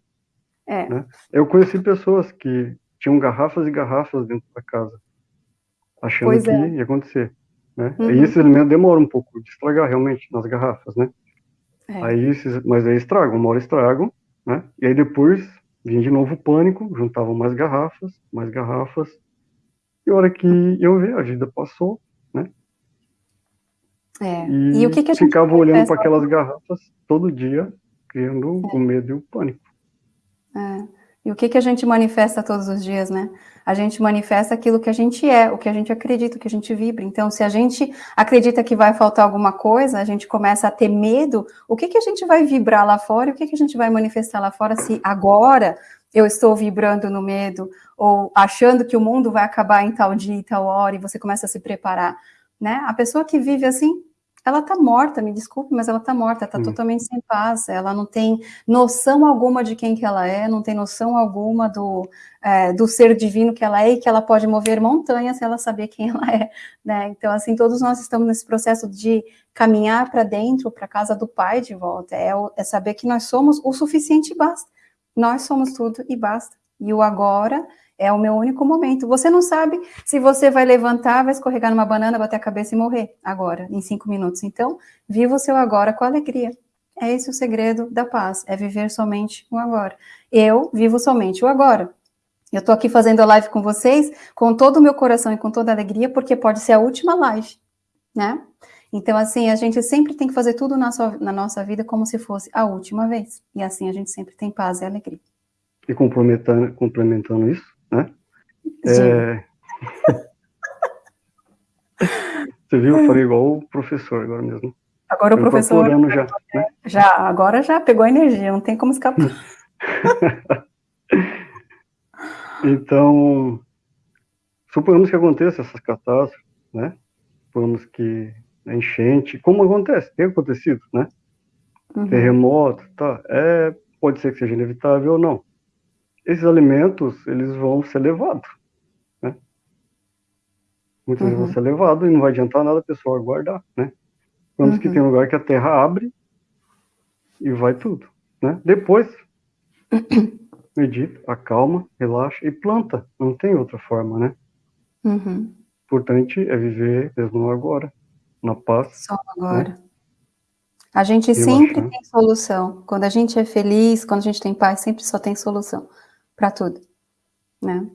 É. Né? Eu conheci pessoas que tinham garrafas e garrafas dentro da casa, achando pois que é. ia acontecer. Né? Uhum. E esse alimento demora um pouco de estragar realmente nas garrafas, né? É. Aí mas aí estragam, uma hora estragam, né? E aí depois vinha de novo o pânico, juntavam mais garrafas, mais garrafas. E a hora que eu ver, a vida passou, né? É. E, e o que, que a gente ficava olhando para aquelas garrafas todo dia, criando é. o medo e o pânico. É. E o que, que a gente manifesta todos os dias, né? A gente manifesta aquilo que a gente é, o que a gente acredita, o que a gente vibra. Então, se a gente acredita que vai faltar alguma coisa, a gente começa a ter medo, o que, que a gente vai vibrar lá fora e o que, que a gente vai manifestar lá fora se agora eu estou vibrando no medo ou achando que o mundo vai acabar em tal dia e tal hora e você começa a se preparar, né? A pessoa que vive assim, ela tá morta, me desculpe, mas ela tá morta, tá hum. totalmente sem paz, ela não tem noção alguma de quem que ela é, não tem noção alguma do, é, do ser divino que ela é e que ela pode mover montanhas se ela saber quem ela é, né? Então, assim, todos nós estamos nesse processo de caminhar para dentro, para casa do Pai de volta, é, é saber que nós somos o suficiente e basta. Nós somos tudo e basta. E o agora é o meu único momento. Você não sabe se você vai levantar, vai escorregar numa banana, bater a cabeça e morrer agora, em cinco minutos. Então, viva o seu agora com alegria. É esse o segredo da paz, é viver somente o agora. Eu vivo somente o agora. Eu tô aqui fazendo a live com vocês com todo o meu coração e com toda a alegria, porque pode ser a última live, né? Então, assim, a gente sempre tem que fazer tudo na, sua, na nossa vida como se fosse a última vez. E assim a gente sempre tem paz e alegria. E complementando, complementando isso, né? É... Você viu? Eu falei igual o professor agora mesmo. Agora o professor. Já, né? já, agora já pegou a energia, não tem como escapar. então, suponhamos que aconteça essas catástrofes, né? Suponhamos que a enchente, como acontece, tem acontecido, né? Uhum. Terremoto, tá? É, pode ser que seja inevitável ou não esses alimentos, eles vão ser levados, né? Muitas uhum. vezes vão uhum. ser levados e não vai adiantar nada a pessoa guardar, né? Vamos uhum. que tem um lugar que a terra abre e vai tudo, né? Depois, medita, acalma, relaxa e planta. Não tem outra forma, né? Uhum. Importante é viver mesmo no agora, na paz. Só agora. Né? A gente sempre tem solução. Quando a gente é feliz, quando a gente tem paz, sempre só tem solução para tudo, né?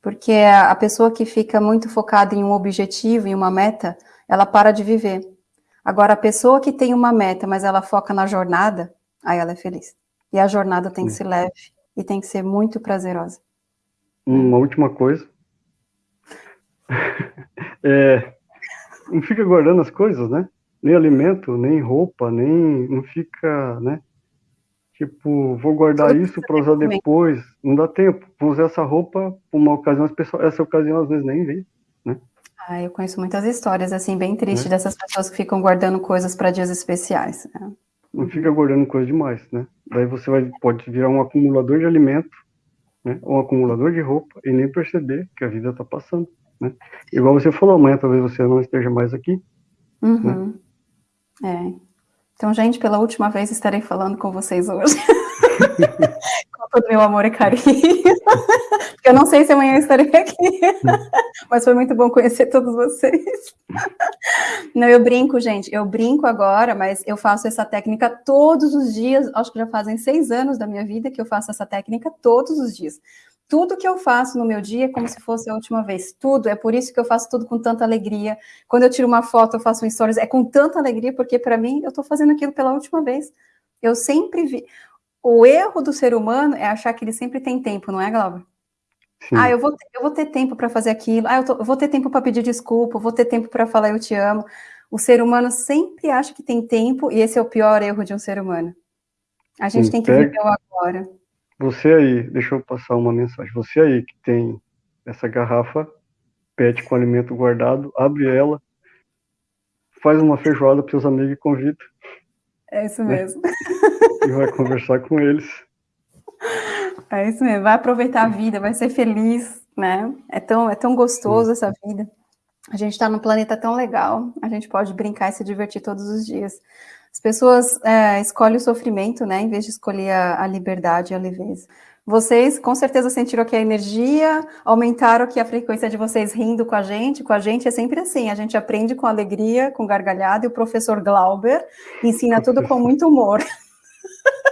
Porque a pessoa que fica muito focada em um objetivo, em uma meta, ela para de viver. Agora, a pessoa que tem uma meta, mas ela foca na jornada, aí ela é feliz. E a jornada tem que ser leve e tem que ser muito prazerosa. Uma última coisa. é, não fica guardando as coisas, né? Nem alimento, nem roupa, nem. Não fica, né? Tipo, vou guardar Tudo isso para usar depois. Não dá tempo. Vou usar essa roupa por uma ocasião, as pessoas, essa ocasião às vezes nem vem, né? Ah, eu conheço muitas histórias, assim, bem tristes né? dessas pessoas que ficam guardando coisas para dias especiais. Né? Não fica guardando coisa demais, né? Daí você vai, pode virar um acumulador de alimento, né? Ou um acumulador de roupa e nem perceber que a vida está passando, né? Igual você falou, amanhã talvez você não esteja mais aqui. Uhum. Né? É. Então, gente, pela última vez estarei falando com vocês hoje. com todo meu amor e carinho. Eu não sei se amanhã estarei aqui. Mas foi muito bom conhecer todos vocês. Não, eu brinco, gente. Eu brinco agora, mas eu faço essa técnica todos os dias. Acho que já fazem seis anos da minha vida que eu faço essa técnica todos os dias. Tudo que eu faço no meu dia é como se fosse a última vez. Tudo. É por isso que eu faço tudo com tanta alegria. Quando eu tiro uma foto, eu faço um stories, é com tanta alegria, porque para mim eu estou fazendo aquilo pela última vez. Eu sempre vi. O erro do ser humano é achar que ele sempre tem tempo, não é, Glauber? Sim. Ah, eu vou, ter, eu vou ter tempo para fazer aquilo. Ah, eu, tô, eu, vou ter tempo para pedir desculpa. Eu vou ter tempo para falar eu te amo. O ser humano sempre acha que tem tempo e esse é o pior erro de um ser humano. A gente Sim, tem que viver o agora. Você aí, deixa eu passar uma mensagem. Você aí que tem essa garrafa PET com alimento guardado, abre ela, faz uma feijoada para seus amigos e convida. É isso né? mesmo. E vai conversar com eles. É isso mesmo, vai aproveitar a vida, vai ser feliz, né? É tão, é tão gostoso essa vida. A gente está num planeta tão legal, a gente pode brincar e se divertir todos os dias. As pessoas é, escolhem o sofrimento, né, em vez de escolher a, a liberdade e a leveza. Vocês com certeza sentiram aqui a energia, aumentaram aqui a frequência de vocês rindo com a gente. Com a gente é sempre assim, a gente aprende com alegria, com gargalhada, e o professor Glauber ensina tudo com muito humor.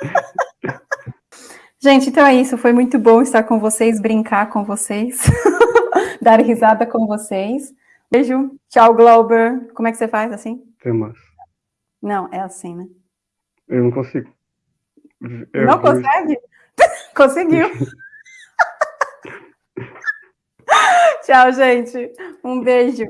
gente, então é isso, foi muito bom estar com vocês, brincar com vocês, dar risada com vocês. Beijo, tchau Glauber. Como é que você faz assim? Até mais. Não, é assim, né? Eu não consigo. Eu não vou... consegue? Conseguiu. Tchau, gente. Um beijo.